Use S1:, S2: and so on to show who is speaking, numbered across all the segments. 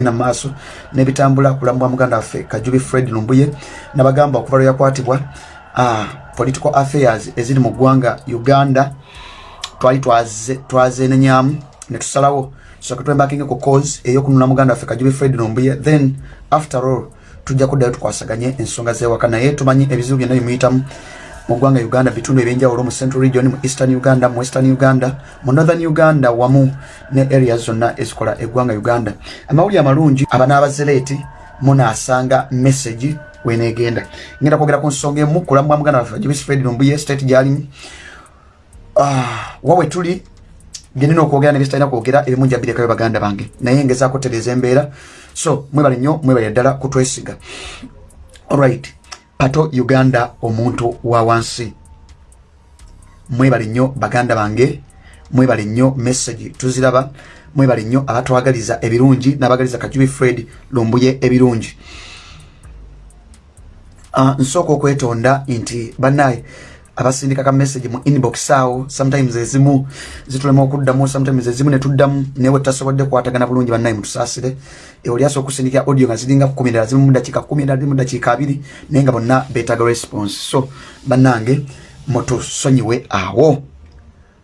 S1: na maaso nebitambula kulambwa muganda waffe kajubi fred lumbuye nabagamba okuva lwe yakwatibwa uh, political affairs eziri mu ggwanga uganda twali twazenenyamu netusalawo soka twembakinge ku cause eyokununa muganda waffe kajubi fred lumbuye then after all tujja kuddayo tukwasaganye ensonga zewaka. Naye tumanyi ebizibu byonna bimuyitamu mu ggwanga uganda bitundu ebyenjawulo mu central region mu eastern uganda mu western uganda mu northern uganda wamu ne area zonna ezikola eggwanga uganda. Amawuli amalungi abanaabazereeti munaasanga message wenegenda ngenda kwogera ku nsonga emu kulambwa muganda waffe jibis fred lumbuye state gyalimu uh, wawe tuli genina okwogera nebyezitalina kwogera ebimu njabirekayo baganda bange. Naye ngezaako tereeza embeera. So mwebale nnyo mwebale ddala kutwesiga allright pato uganda omuntu wa wansi. Mwebale nnyo baganda bange mwebale nnyo message tuziraba mwebale nnyo abatwagaliza ebirungi n'abagaliza kajubi fred lumbuye ebirungi. Uh, nsooka okwetonda nti bannaye abasindika ka message mu inbox awo sometimes ezimu zitulema okuddamu sometimes ezimu netuddamu naye tasobodde kwatagana bulungi bannaye mutusaasire oli asobola okusindikira audio nga ziringa kumi endala zimu mudakiika kumi endala ziri mudakiika abiri naye nga bonna beetaaga response. So bannange mutusonyiwe awo.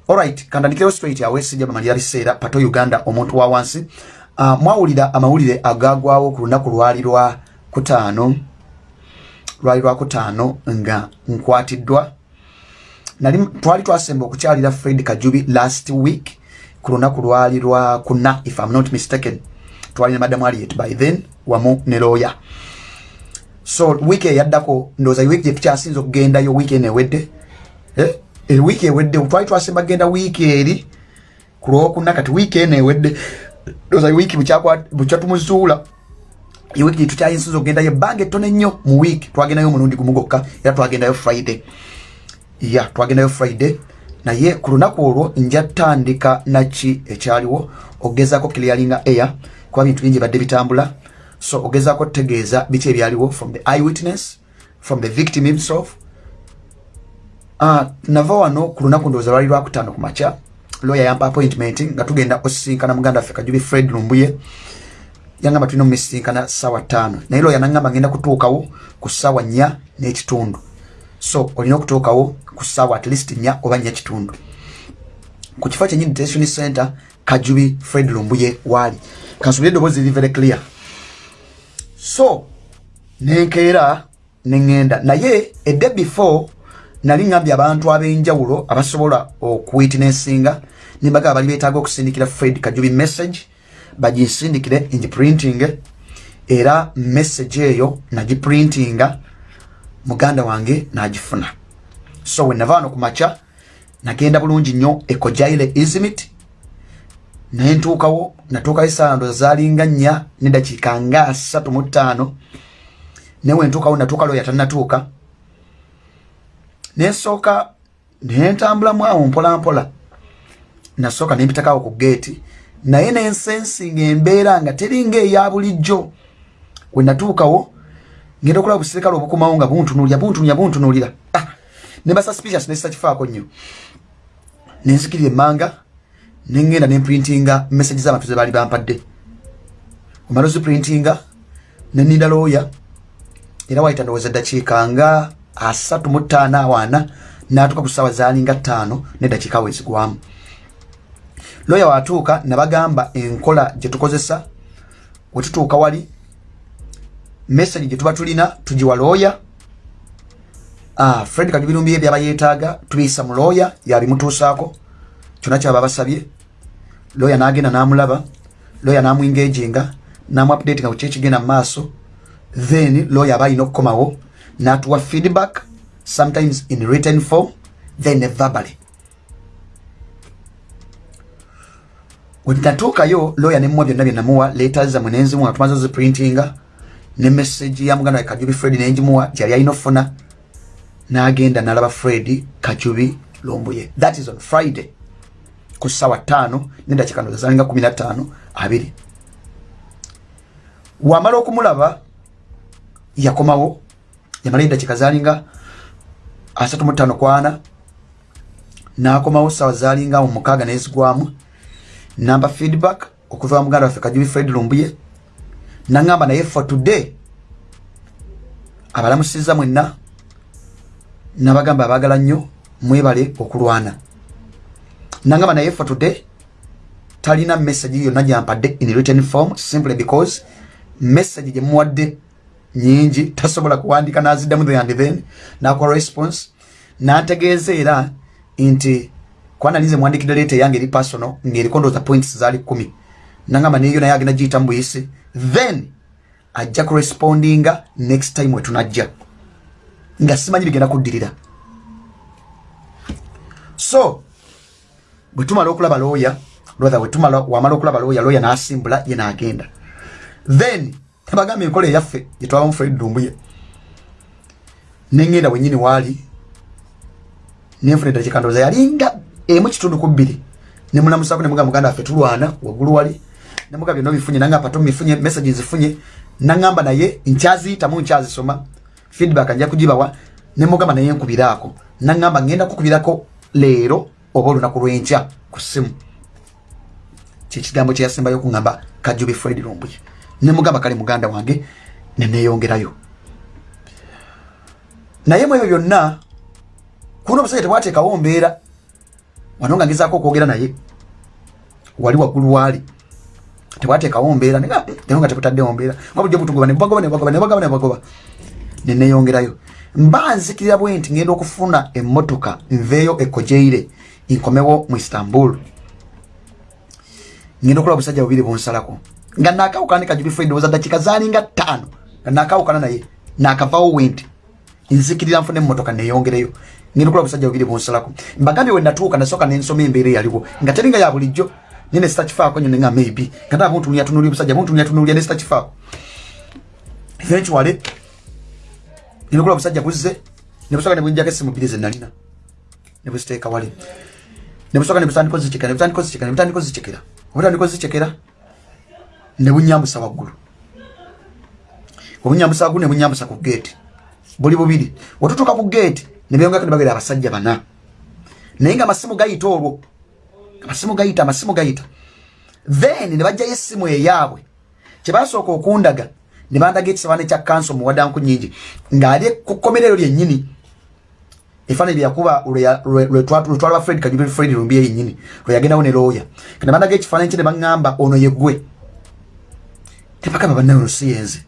S1: Alright kandandikireo straight awo esijja bamalira biseera pato uganda omuntu wa wansi. Uh, mwawulira amawulire agagwawo ku lunaku lwali lwa kutaano lwali lwa kutaano nga nkwatiddwa twali twasemba okukyalira fred kajubi last week ku lunaku lwali lwa kuna if im not mistaken twalina madamu aliet by then wamu ne lawyer so wiiki eyaddako ndowooza wiiki gyetukyasinza okugendayo wiiki enewedde eh? wiiki ewedde twali twasemba kgenda wiiki eri ku lwokuna kati wiiki enewedde ndowooza wiiki bukyatumuzuula ewiiki gyetukyayinsinza okugendayo ebbanga ettono ennyo mu wiiki twagendayo omulundi gumu gokka era twagendayo friday ya twagendayo friday naye ku lunaku olwo nja tandika naki ekyaliwo? Okugezaako clearinga air kuba bintu bingi badde bitambula. So ogezaako tutegeeza biki ebyaliwo from the eye witness from the victim himself. Uh, nava wano ku lunaku ndowooza lwali lwakutaano ku makya. Lawyer yampa appointment nga tugenda osisinkana muganda waffe kajubi fred lumbuye. Yangamba tulina omusisinkana saawa ttaano. Naye lawyer nangamba ngenda kutuukawo ku ssaawa nnya n'ekitundu. So olina okutuukawo ku ssaawa at least nnya oba nnya kitundu. Ku kifo kyenyini detention center kajubi fred lumbuye waali kansubire eddoboozi liri very clear. So nenkeera neŋŋenda naye edde before nali ŋŋambye abantu ab'enjawulo abasobola okuwitnessinga nembaga bali beetaaga okusindikira fred kajubi message bagisindikire ngiprinting era message eyo nagiprintinga muganda wange nagifuna so wenava wano ku makya nagenda bulungi nnyo ekojaire izimit naye ntuukawo natuukawo esaala ndoza zaalinga nnya nedakiika nga asatu mu ttaano. Naye wentuukawo natuuka lwo yatanatuuka nensooka nentambulamu awo mpolampola. Nasooka nempitakawo ku geeti naye nensensinga embeera nga teringa eya bulijjo. Wenatuukawo ngenda okulaba buserikale obukumawo nga buntunulira buntunulira buntunulira ah, nemba suspicious nesisa kifaako nnyo? Nenzikirira emmanga nengenda nemprintinga message z'abantu ze baali bampadde. Omala oziprintinga neninda looya era waita ndowooza eddakiika nga asatu mu ttaano awaana natuuka ku ssaawa zaalinga ttaano neddakiika awo ezigwamu. Looya watuuka nabagamba enkola gye tukozesa wetutuuka wali message gye tuba tulina tugiwa looya ah, fred kagibirumbi byaba yeetaaga tubiyisa mu looya yabimutuusaako kyona kyaba basabye looya n'agenda n'amulaba. Looya n'amuingaginga n'amuupdate nga kukyekigenda mu maaso. Then lawyer aba alina okukomawo n'atuwa feedback sometimes in written form then verbally. Wenatuukayo lawyer nemuwa byonna byenamuwa letters zamwe nenzimuwa tumaze oziprintinga ne message ya muganda we kajubi fred nengimuwa gyali alina okufuna n'agenda n'alaba fred kajubi lombuye. That is on friday ku ssaawa ttaano nedakiika ndoza zalinga kumi na ttaano abiri. Wamala okumulaba yakomawo yamala edakiika zalinga asatu mu ttaano kwana nakomawo sawa zalinga mu mukaaga nezigwamu. Namba feedback okuva muganda waffe kajubi fred lumbuye naŋŋamba naye for today abalamusiza mwenna nabagamba abaagala nnyo mwebale okulwana. Naŋŋamba naye for today talina message yonna gyampadde in written form simply because message gyemuwadde nyingi tasobola kuwandika naziddamu the and then nakuwa response nantegeeza era nti kwanalize mwandikidde leeta eyange eri personal ng'eriko ndooza points zaali kumi. Nangamba neyo naye agenda giyita mbuyisi then ajja kurespondinga next time wetunajja nga simanyi bigenda kuddirira. So bwetumala okulaba looya rather wetumala wamala okulaba looya looya n'asimbula ye n'agenda. Then tabagambye enkola eyaffe gyetwabamu fred dumbuye. Neŋŋenda bwenyini waali nenfuna eddala kikandooza yalinga emu kitundu ku bbiri. Nemulamusako nemuga muganda waffe tulwana waggulu wali. Nemuga byonna bifunye nanga pato mifunye message nzifunye naŋŋamba naye nkyaziyitamu nkyazisoma feedback nja kugibawa nemugamba naye nkubiraako naŋŋamba ŋŋenda kukubirako leero oba olunaku lwenkya ku ssimu kyekigambo kyeyasembayo okuŋŋamba kajubi fred lumbuye nemugamba kale muganda wange neneyongerayo naye mu ebyo byonna kuno omusajja tebwateekawo mbeera. Wano nga ngezaako okwogera naye wali waggulu waali tebwateekawo mbeera naye nga tebutaddewo mbeera. Nga bulijjo butugoba nebagoba nebagoba nebagoba nebagoba neneyongerayo mba nzikirira bwe nti ngenda okufuna emmotoka nveeyo ekojeire nkomewo mu istanbul. Ngenda okulaba obusajja bubiri bunsalako nga nakawukana ne kajubi fred oza dakiika zaalinga ttaano nga nakawukana naye nakavawo wenti nzikirira nfune emmotoka neyongereyo. Ngenda okulaba obusajja bubiri bunsalako mbagambye we natuuka nasooka nensoma embeera eyaliwo. Nga teringa ya bulijjo nene sitakifaako nyo nenga maybe. Nga taa buntunuya tunulya obusajja buntunuya tunulya ne sitakifaako eventually ngenda okulaba obusajja buzze ne busooka ne bunjako essimu bbiri ze nalina ne buziteeka wali ne busooka ne butandika ozicekera ne butandika ozicekera ne butandika ozicekera obutandika ozicekera ne bunyambusa waggulu obunyambusa waggulu ne bunyambusa ku geeti buli bubiri. Wetutuuka ku geeti ne beyongako ne bagera abasajja bana. Naye nga amasimu gayita olwo. Amasimu gayita amasimu gayita then ne bajjayo essimu eyaabwe. Kyebasooka okundaga ne bandaga ekisabaane kya kanso muwadanku nyingi ng'ali ku kkomerero lyennyini efaananyi byeyakuba lwetwalaba fred kajubi fred lumbi yennyini lweyagendawo ne looya kane bandaga ekifaananyi kye ne baŋŋamba ono yeggwe tebagamba bannaye ono siyenze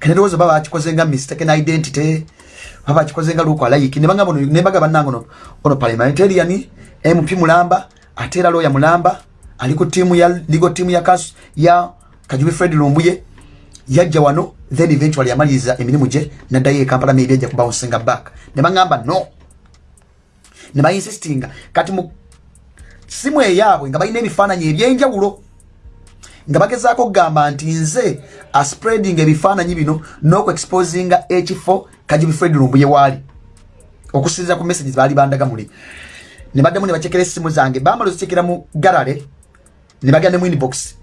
S1: kane ndowooza baba bakikoze nga mistaken identity baba bakikoze nga luku alayiki nebaga bannange ono parliamentarian mp mulamba ate era looya mulamba ali ku tiimu ya ligo tiimu ya kasu ya kajubi fred lumbuye yajja wano then eventually amaliriza emirimu gye naddayo ekampala maybe ajja kubawonsinga back ne baŋŋamba no. Ne bayinsistinga kati mu simu eyaabwe nga balina ebifaananyi ebyenjawulo nga bagezaako okugamba nti nze aspreading ebifaananyi bino n'okuexposinga ekifo kajubi fred lumbuye waali. Okusinziira ku messages baali bandaga muli ne baddamu ne bacekera essimu zange. Bamala ozicekera mu galale ne bagenda mu inbox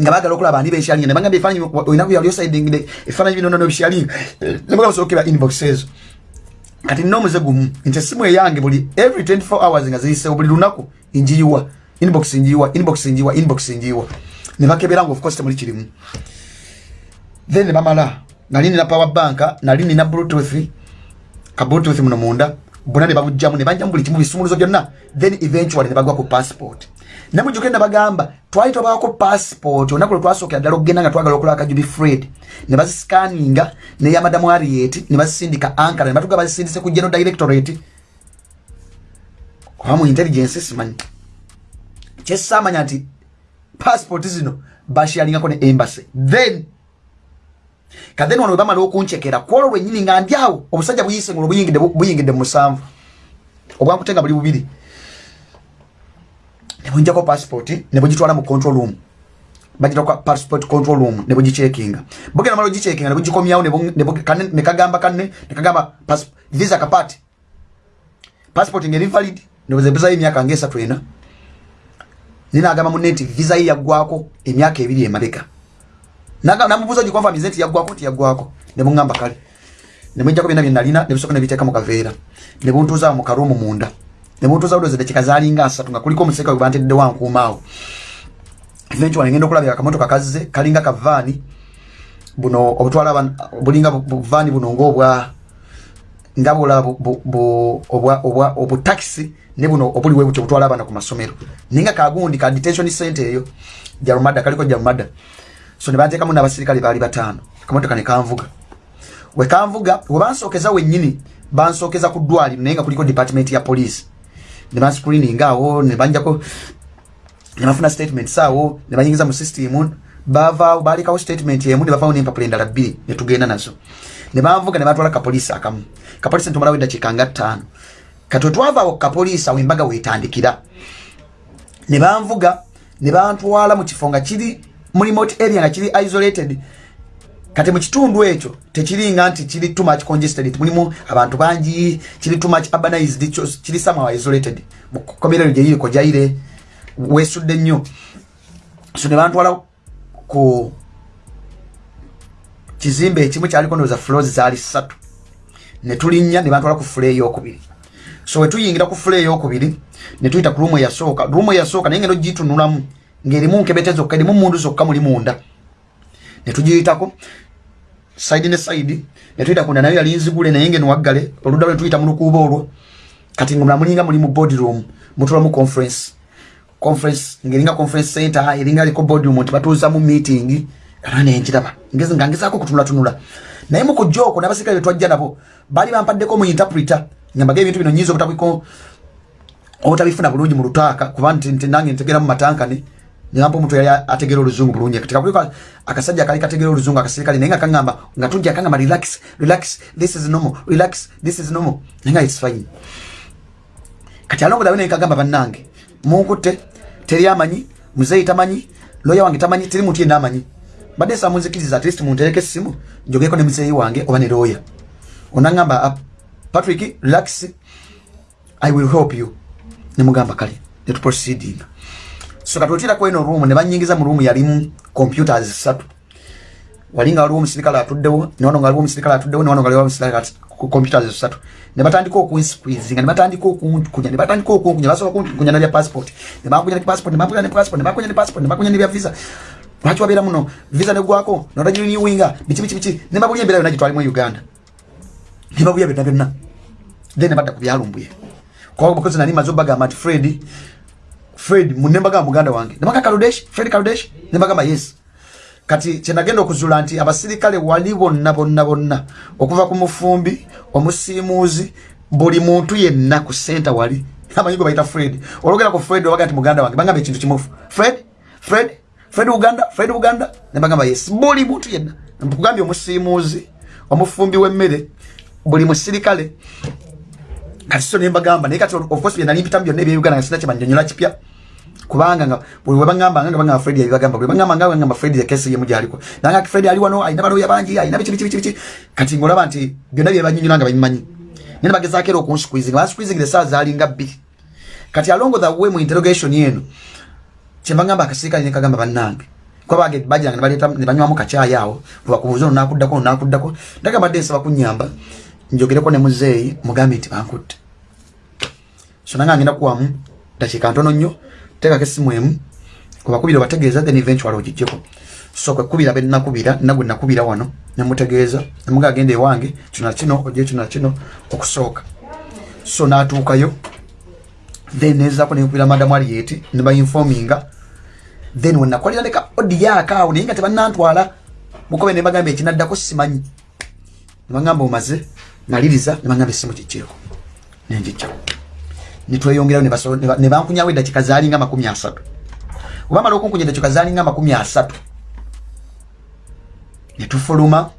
S1: nga bagala okulaba ani beshalinga ne bagamba ebifaananyi olinaku yali osiding ebifaananyi bino nono bishalinga ne bagala osokera inbox ezo kati nina omuze gumu nti essimu eyange buli every 24 hours nga ziyisewo buli lunaku njiyiwa inbox njiyiwa inbox njiyiwa inbox njiyiwa ne bakebera nga of course temuli kirimu. Then ne bamala nali nina power bank nali nina bluetooth ka bluetooth muno munda. Bonna ne babujjamu ne banjamu buli kimu bisumuluzo byonna then eventually ne bagwa ku passport ne mujjuke ne bagamba twali tobawako passport olunaku lwe twasookera ddala okugenda nga twagala okulaba kajubi fred ne bazisikaninga neya madamu ariet ne bazisindika ankara ne batuga bazisindise ku general directorate. Oba mu intelligence simanyi. Kyesamanya nti passport zino bashyalingako ne embassy. Then kathen wano webamala okuncekera kwolwo lwenyini nga ndyawo obusajja buyise ngulo buyingidde mu musanvu. Obwankutenga buli bubiri nebunjako passport nebugitwala mu control room. Bagitaka passport control room nebugicekinga bugenda mala ogicekinga nebugikomyawo nekagamba kanne nekagamba visa kapati passport ngeri valid nebuzebuzayo emyaka nga esatu ena. Ninagamba munne nti visa ye yaggwako emyaka ebiri emabega namubuuza gikonfamize nti yaggwako nti yaggwako? Nebuŋŋamba kale. Nemwijjako byonna byenalina nebusooka nebiteeka mu kaveera. Nebuntuuza mu karuumu munda nebuntuuza budoze dakika zalinga asatu nga kuliko omuseka webantedde wankuumaawo eventually ngenda okulabira akamotoka kazze kalinga kavaani buno obutwala bulinga buvaani buno ngaobwa nga bwolaba obutakisi ne buno obuliwe butyo butwala abaana ku masomero. Naye nga kagundi ka detention center eyo jalumada kaliko jalumada so ne banteekamu n'abasirikale baali bataano. Akamotoka ne kanvuga. We kanvuga we bansookeza wennyini bansookeza ku ddwaliro naye nga kuliko department ya police ne banscreening awo ne banjako ne bafuna statement saawo ne banyingiza mu system bavaawo baalekawo statement emu ne bavaawo n'empapula endala bbiri ne tugenda nazo. Ne banvuga ne batwala kapoliisi akamu. Kapoliisi ntumalawo eddakiika nga ttaano. Kati wetwavaawo kapoliisi awo embaga weetandikira. Ne banvuga ne bantwala mu kifo nga kiri mu remote area nga kiri isolated kati mu kitundu ekyo tekiringa nti kiri too much congested mulimu abantu bangi kiri too much urbanized kiri somehow isolated. Mukomera gye yiri kojaire wesudde nnyo. So ne bantwala ku kizimbe ekimu kyaliko ndowooza floors zaali ssatu. Ne tulinnya ne bantwala ku fule eyokubiri so we tuyingira ku fule eyokubiri ne tuyita ku ruumu eyasooka ruumu eyasooka naye ngendo gitunulamu ng'erimu nkebete zokka erimu mundu zokka muli munda. Ne tugiyitako saidi ne saidi ne tuyita kunda nayo yali nzigule naye ngeno waggale oludda lwe tuyita mu lukuuba olwo. Kati nga munamulinga muli mu board room mutulamu conference. Conference ngeringa conference center eringa liko board room nti batuuzamu meeting. Era nenjiraba ngezi nga ngezaako kutunulatunula naye mu kujja okwo n'abasirikale betwajja nabo baali bampaddeko mu interpreter nyambaga ebintu bino nyinza obutabiko obutabifuna bulungi mu lutaaka kuba nti nange ntegera mu matankane nyampa omuntu yali ategera oluzungu bulungi katika kuliko akasajja kali kategera oluzungu akasirikale naye nga kaŋŋamba nga tujja kaŋŋamba relax relax this is normal relax this is normal. Naye nga it's fine. Kati alongo dawe naye kagamba bannange munkutte teri amanyi muzeeyi tamanyi loya wange tamanyi teri muntu yenna amanyi mbadde nsaba munzikiriza at least muntereko essimu njogeko ne muzeeyi wange oba ne looya onaŋŋamba ah, patrick relax i will help you. Nemugamba kale netuproceedinga so katotiraku eno room ne banyingiza mu room yalimu computers satu walinga waliwo omusirikale atuddewo newano nga waliwo omusirikale atuddewo newano nga waliwo omusirikale computers satu ne batandika okunsqueezinga ne batandika okunkunya ne batandika okunkunya basobola kunkunya nabya passport. Ne bakunya ne passport ne bakunya ne passport ne bakunya ne passport ne bakunya ne bya visa. Lwaki wabeera muno visa negwako notagirinewinga biki biki biki. Ne babulya embeera yonna gitwali mu uganda. Ne babulya byonna byonna. Then ne badda ku byalumbuye. Kwa because nali mazo bagamba nti fred fred munembagamba muganda wange. Nemaka kaludesh fred kaludesh nembagamba yes. Kati kyenagenda okuzula nti abasirikale wali bonna bonna bonna okuva ku mufumbi omusiimuuzi buli muntu yenna ku senta wali amanyi gwe bayita fred. Olwogera ku fred obaga nti muganda wange bagamba ekintu kimufu fred fred fred uganda fred uganda nembagamba yes. Buli muntu yenna. Kugambye omusiimuuzi omufumbi w'emmere buli musirikale kati so nembagamba naye kati of course byenali mpitamu byonna ebyeuganda nga sina kyemanyonyola kipya kubanga nga buli webagamba nga bagamba fred yabibagamba buli bagamba nga bagamba fred ekesi yemu gyaliko nanga fred ali wano ayina baloya bangi ayina biki biki biki kati ngolaba nti byonna byebanyonyola nga babimanyi. Nene bagezaako era okunsqueezing bansqueezingire esaawa zaalinga bbiri. Kati alongo the way mu interrogation yeno kyembagamba akasirikale nekagamba bannange kwabage bajanga nebaleta nebanywamu kacyayi awo bwebakubuuza ono nakuddako ono nakuddako ndagamba dde nsaba kunyamba njogereko ne muzeeyi mugambe nti bankutte. So nange ngenda kuwamu dakiika ntono nnyo teekako essimu emu. Kubakubira obategeeza then eventual ogijjeko so kwekubira benakubira nagwe nakubira wano nemutegeeza nemuga agenda ewange kino nakino ojje kino nakino okusooka. So natuukayo then nezaako nekubira madamu alieti nebainfominga then wenakolera leka odiyaka awo naye nga tebanantwala mukobe nebagamba ekinaddako simanyi. Nebagamba omaze maliriza nebagamba essimu kijjeeko nenjijjako nitweyongerayo nebankunyawo eddakika zaalinga makumi asatu. Obamala okunkunya eddakika zaalinga makumi asatu netufuluma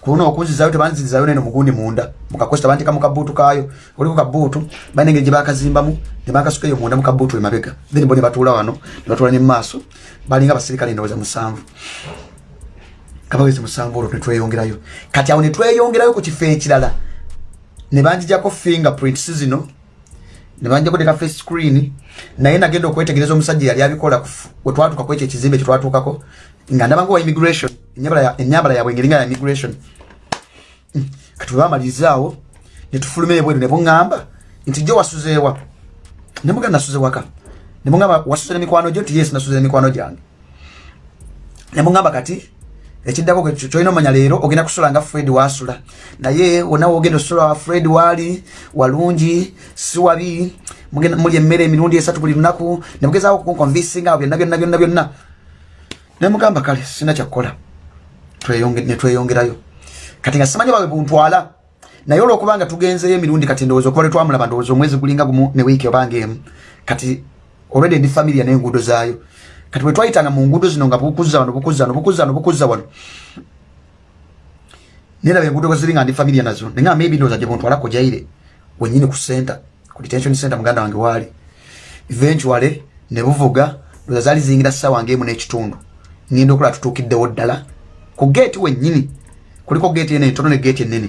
S1: kuluna okunzizayo tebanzizayo neno mugundi munda. Mukakosi tebantika mukabuutu kayo oliko kabuutu balina engeri gyebakazimbamu nebakasukayo munda mukabuutu emabega. Then bo nebatuula wano nebatuula nemumaaso balinga abasirikale ndowooza musanvu. Kabawezi musanvu olwo netweyongerayo kati awo netweyongerayo ku kifo ekirala nebanjijako fingerprints zino nebanjako teka face screen naye nagenda okwetegereza omusajja yali abikola wetwatuuka kwekyo ekizimbe kyetwatuukako nga ndabanga wa immigration enyambala yabwe engeri nga ya immigration. Mm. kati webamalirizawo netufuluma ebweru nebuŋŋamba nti jo wasuzeewa nemuga nasuze waka nemugamba wasuzira mikwano gyo nti yes nasuzira mikwano gyange. Nemugamba kati ekiddako kyolina omanya leero ogenda kusula nga fred wasula. Naye wona wogenda osula fred waali walungi si wabi muli emmere emirundi esatu buli lunaku nemugezaako kunkonvisinga byonna byonna byonna byonna. Nemugamba kale sina kyakkola netweyongerayo kati nga simanyi bawe buntwala. Naye olwokubanga tugenzeyo emirundi kati ndowooza okuba letwamulaba ndowooza omwezi gulinga gumu ne wiiki obanga emu. Kati olwedi ndi familia n'enguudo zaayo kati bwe twayitanga mu nguudo zino nga bukuzza wano bukuzza wano bukuzza wano bukuzza wano niraba enguudo bwe ziri nga ndi familia nazo naye nga maybe ndowooza gye buntwalako jaire wenyini ku center ku detention center muganda wange waali. Eventually ne buvuga ndowooza zaali ziyingira ssaawa ng'emu n'ekitundu. Ngenda okulaba tutuukiddewo ddala. Ku geeti wennyini kuliko geeti enene ntono ne geeti enene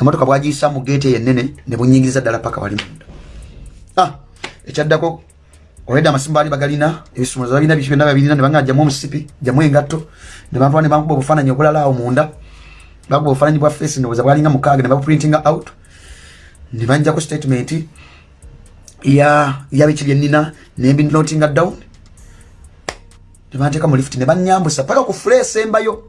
S1: emotoka bwagiyisa mu geeti eyo enene ne bunyingiriza ddala paka wali munda. Ah, ekyaddako olwedde amasimu baali bagalina ebisumuluzo balina biki byonna babirina ne banga jamu omusipi jamu engatto ne bantwala ne bankuba obufaananyi obulala awo munda. Bakuba obufaananyi bwa face ndowooza bwalinga mukaaga ne babuprintinga out. Ne banjako statement ya yabiki byenina nembinotinga down. Ne banteeka mu lift ne banyambusa paka ku fule esembayo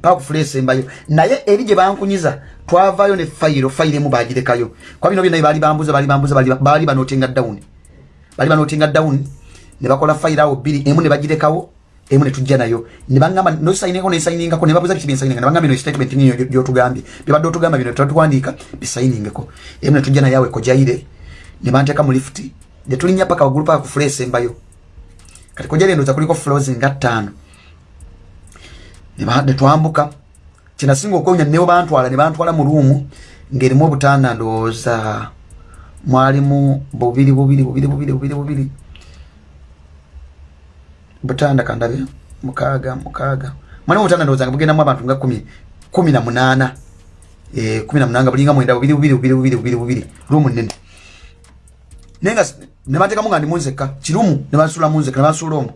S1: paka ku fule esembayo naye eri gye bankunyiza twavayo ne fayiro fayiro emu bagirekayo kwa bino byonna baali bambuza baali bambuza baali banotinga down bali banotinga down ne bakola fayiro awo bbiri emu ne bagirekawo emu ne tujja nayo. Ne bangamba nosayiningako nesayiningako ne babuza biki byensayininga ne bangamba ino statement niyo gyotugambye byobadde otugamba bino twatuwandika bisayiningeko emu ne tujja nayo awe kojaire ne banteeka mu lift ne tulinnya paka waggulu paka ku fule esembayo kati kojaire ndoza kuliko floors nga ttaano. Ne twambuka. Kinasinga okwonya newo bantwala ne bantwala mu ruumu ng'erimu obutanda ndowooza mwalimu bubiri bubiri bubiri bubiri bubiri bubiri butanda kandabe mukaaga mukaaga mwalimu butanda ndowooza nga bugendamu abantu nga kumi kumi na munaana eh, kumi na munaana bulinga mwenda bubiri bubiri bubiri bubiri bubiri bubiri ruumu nnene. Naye nga ne banteekamu nga ndi munzekka kirumu ne bansuula munzekka ne bansuula omwo.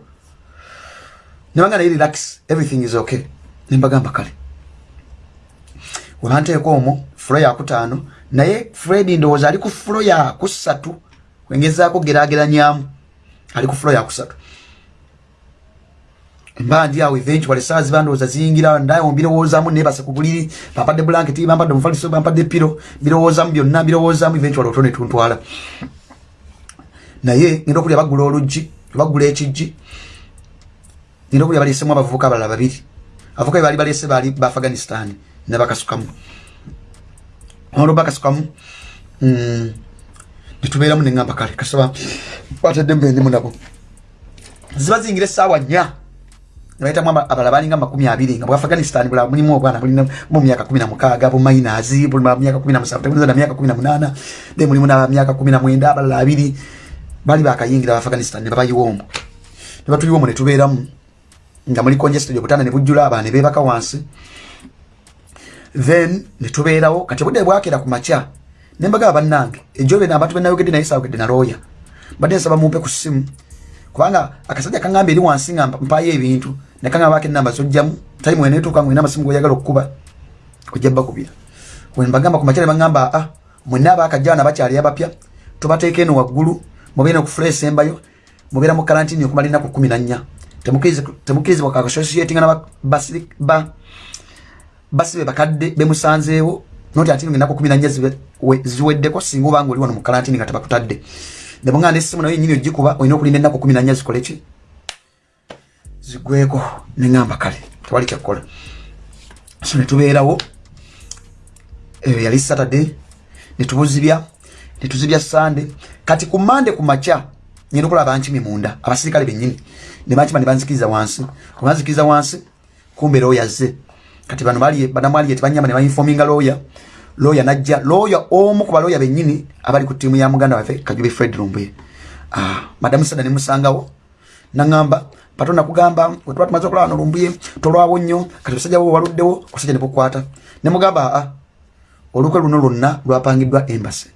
S1: Ne banga naye relax everything is okay. Ne mbagamba kale. Webanteeka omwo fulo yakutaano naye fred ndowooza ali ku fulo yakusatu wengezaako gerageranyamu ali ku fulo yakusatu mba ndi awo eventually saa ziba ndowooza ziyingira ndawo mbirowoozamu nebase ku buliri bampadde blanketi bampadde omufaliso bampadde piro mbirowoozamu byonna mbirowoozamu eventually otwo netuntwala naye ngenda okulya bagula oluggi bagula ekijji ngenda okulya baleesemu abavubuka abalala babiri. Abavubuka be baali baleese baali ba afghanistan nebakasukamu olwo bakasukamu mm, netubeeramu neŋamba kale kasaba batedde mbendimu nabo ziba ziyingira essaawa nnya. Nebaitamu abalala balinga makumi abiri nga bwafghanistan bula mulimu obwana bulina mu myaka kumi na mukaaga bumainazi buli myaka kumi na musanvu tebuliza myaka kumi na munaana then mulimu na myaka kumi na mwenda abalala abiri bali bakayingira abafghanistan nebabayiwa omwo nebatuyiwa omwo netubeeramu nga muli congested obutanda nebujjula abaana nebebaka wansi then netubeerawo kati obudde bwakera ku makya nembagaba bannange ejobe nabantu benayogedde naye saawogedde na looya mbadde nsaba mumpe ku ssimu kubanga akasajja kaŋŋamba eri wansi nga mpayo ebintu nekaŋambako enamba zojjamu time wenetuuka ngwina amasimu goyagala okukuba ojja bakubira. Wenbagamba ku makya nebaŋŋamba aa ah, mwenna abakajjana bakyali abapya tubateeka eno waggulu mubeera okufula esembayo mubeera mu karantini okumala enaku kumi na nnya. Temukirizibwa kakasosietinga naba basibe bakadde bemusanzeewo noti ati ngenaku kumi na nnya ziweddeko singa obanga oli wano mu karantini nga tebakutadde nebungana essimu nayo yenyini ogikuba olina okulinda enaku kumi na nnya zikoleki zigweko neŋamba kale tewali kyakkola so netubeerawo eyo yali saturday netubuzibya netuzibya sande kati ku mande ku makya ngenda okulaba bankimi munda abasirikale bennyini nebankima nebanzikiriza wansi. Obanzikiriza wansi kumbeera oyazze kati bano banamwali tebanyama nebainfominga lawyer. Lawyer najja lawyer omu ku balawyer bennyini abali ku ttiimu ya muganda waffe kajube fred lumbuye ah, madamu sada nemusangawo naŋamba pato nakugamba wetuba tumaze okulaba no lumbuye tolwawo nnyo. Kati basajja bo waluddewo kusajja nebukwata nemugamba aa olukwe luno lwonna lwapangiddwa embasi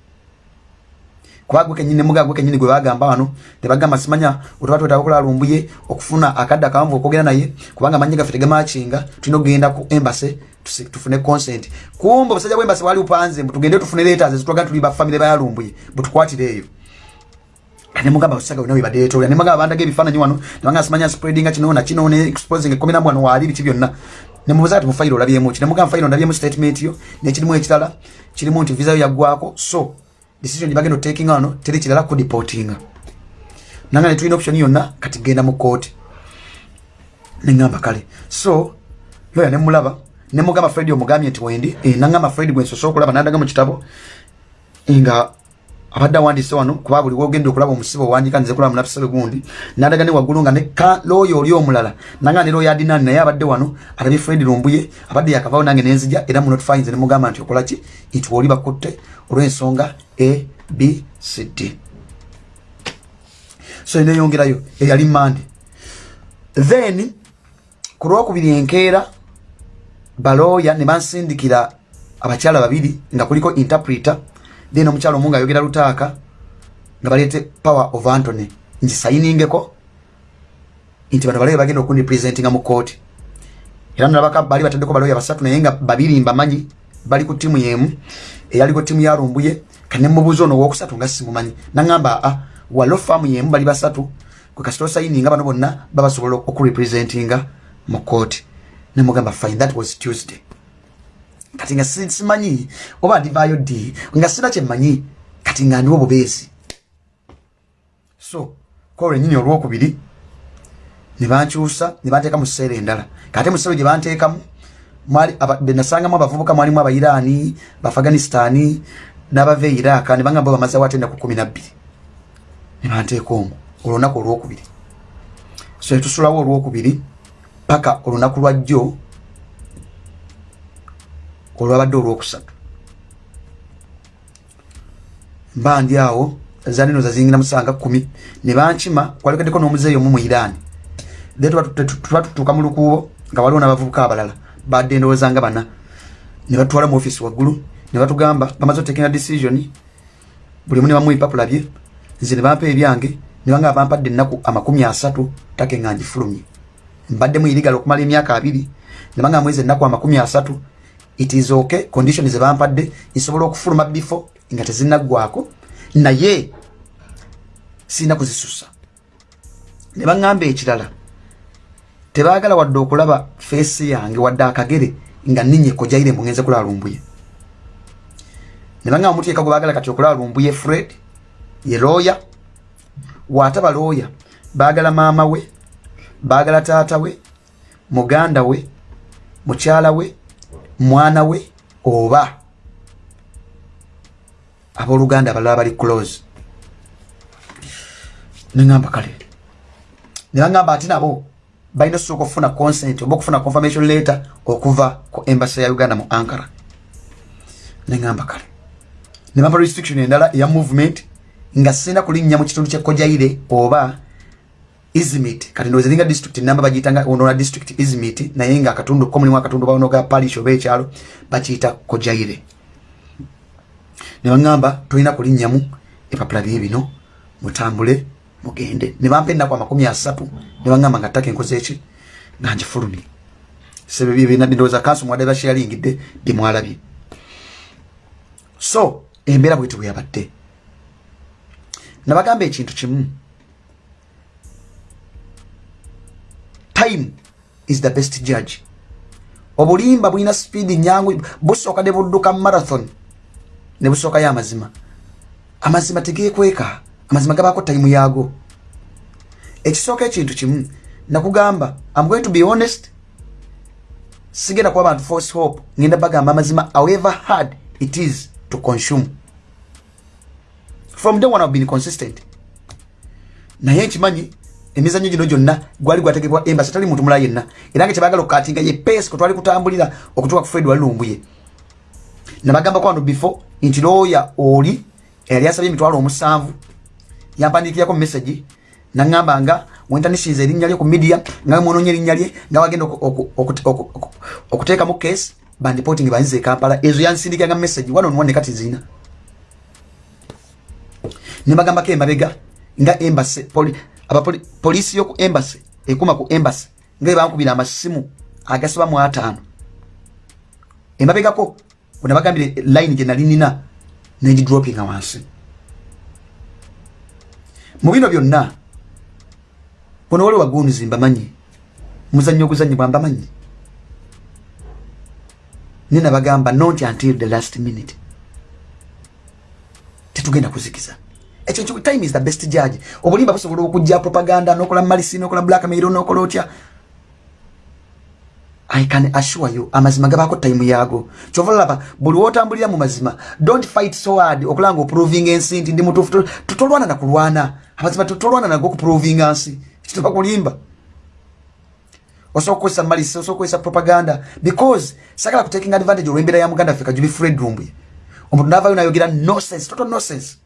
S1: kuba gwe kenyini muga gwe kenyini gwe bagamba wano tebagamba simanya otuba twetaaga okulaba lumbuye okufuna akadde akawanvu okwogera naye kubanga amanyi gaffe tegamakinga tulina okugenda ku embasi tufune consent. Kumbe obusajja bwembasi bwali bupanze mbu tugende tufune letters zitulaga tuli bafamire bayalumbuye butukwatire eyo. Kanemugamba osaga wena webadetolera nemugamba bandaga ebifaananyi wano nebanga simanya spreadinga kino na kino ne exposing ekominamu wano waali biki byonna. Nemubuuza kati mufayiro olabyemu ki? Nemugamba fayiro ndabyemu statement yo nekirimu ekirala kirimu nti visa yo yaggwako so decision gyebagenda otaking wano teri kirala kudipotinga nanga netulina option yonna kati genda mu kooti neŋamba kale. So loya nemulaba nemugamba fred omugambye nti wendi e, naŋamba fred gwensosola okulaba nadaga mu kitabo nga abadde awandiise wano kuba buli wogenda okulaba omusibe owandika nze kulaba munafisabe gundi nadaga ne waggulu nga ne looyo oli omulala nanga ne looyo adinani naye abadde wano alabye fred lumbuye abadde yakavaawo nange nenzija era munotify nze nemugamba nti okolaki nti woli bakutte olw'ensonga a b c d. So neyongerayo eyali mande. Then ku lwokubiri enkeera balooya ne bansindikira abakyala babiri nga kuliko interpreter then omukyalo omu nga ayogera lutaaka nga baleete power of antony ngisayiningeko nti bano balabe bagenda okundipresentinga mu kooti era nalabaka bali bataddeko balooya basatu naye nga babiri mbamanyi bali ku ttiimu yemu eyaliko ttiimu yalumbuye kanemubuuza ono owokusatu nga simumanyi naŋamba a walo faamu yemu bali basatu kwe kasita osayininga bano bonna babasobola okurepresentinga mu kooti nemugamba fine that was tuesday kati nga simanyi oba ndivaayo ddi? Nga sina kyemmanyi kati nga ndiwo bubeezi so kolwo enyini olwokubiri nebankyusa nebanteeka mu kiseera endala. Kate mu kiseera gye banteekamu benasangamu abavubuka mwalimu abairaani baafghanistani n'abava e iraka nebangamba bamaze watenda ku kumi nabbiri nebanteeka omwo olunaku olwokubiri. So netusulawo olwokubiri paka olunaku lwajjo olwabadde olwokusatu mba ndi awo zanino zazingira musanga kumi nebankima kwalekaddeko n'omuzeeyo omu mu iran. Then tuba tutuuka mu lukuubo nga waliwo n'abavubuka abalala badde endowooza nga bana. Ne batwala mu offisi waggulu ne batugamba bamaze otekera decision buli mu ne bamu ebipapula bye nze ne bampa ebyange ne banga bampadde ennaku amakumi asatu take nga ngifulumye. Mbaddemu irigala okumala emyaka abiri ne banga mwezi ennaku amakumi asatu it is okay condition ze bampadde nsobola okufuluma before nga tezinaggwako naye sirina kuzisusa. Ne baŋŋamba ekirala tebaagala wadde okulaba feesi yange wadde akagere nga ninye kojaire mugenze kulaba lumbuye. Ne baŋŋamba muteeka gwe baagala kati okulaba lumbuye fred ye looya waataba looya baagala maama we baagala taata we muganda we mukyala we mwana we oba abooluganda abalala bali close. Neŋamba kale ne baŋŋamba ate nabo balina osooka okufuna consent oba okufuna confirmation letter okuva ku embassy ya uganda mu ankara. Neŋamba kale ne bampa restriction endala eya movement nga sina kulinnya mu kitundu kyekojaire oba izimit kati ndoze linga district namba bagitanga onona district izimit naye nga akatundu ko mulimu akatundu bawono ga parish oba ekyalo bakiyita kojaire. Ne baŋŋamba tolina kulinnyamu epapula bye bino mutambule mugende. Ne bampa ennaku amakumi asatu ne baŋŋamba nga ttaka enkoze eki nga ngifulumye sebebyenadindowooza kanso mwadde bakyalingidde byemwalabye so embeera bweti bwe yabadde nabagamba ekintu kimu time is the best judge. Obulimba bulina speedi nyangu busooka ne budduka marathon ne busookayo amazima amazima tegekweka amazima gabaako time yaago. Ekisooka ekintu kimu nakugamba am going to be honest sigenda kuba bantu force hope ngenda bagamba amazima however hard it is to consume. From day one i've been consistent. Naye nkimanyi emizanyo gino gyonna gwali gwategebwa embasi tali muntu mulala yenna. Era nga kyebagala okukatinga ye pesi kwetwali kutambulira okutuuka ku fred walumbuye nabagamba kwano before nti looya oli eyali asabye emitwalo omusanvu yampandikirako mumessagi naŋŋamba nga wentanisiza erinnya lye ku media nga mwononya erinnya lye nga wagenda okuteekamu case bandipoting banzize ekampala ezo yansindikiranga messagi wano nwane kati zina nebagambako emabega nga embase abapoliisi yoku embase ekuma ku embase nga ebankubira amasimu agasiba mu ataano. Emabegako wenabagambire line gye nali nina negidropinga wansi. Mu bino byonna buno wali wagunizi mbamanyi muzannyo oguzanyibwa mbamanyi. Nina bagamba not until the last minute. Tetugenda kuzikiza ekyo time is the best judge. Obulimba busobola okujja propaganda nokola malisi nokola blackmail nokola otya? I can assure you amazima gabaako time yaago. Kyova laba buli wotambulira mu mazima don't fight so hard okulanga oproving ensi nti ndi mutuufu. Tutolwana nakulwana amazima tutolwana nago okuprovinga nsi. Kituba kulimba? Osobola okukozesa malisi osobola okukozesa propaganda because sagala kutaking advantage olwembeera ya muganda africa jubi fred rumbuye omuntu navayo nayogera nonsense total nonsense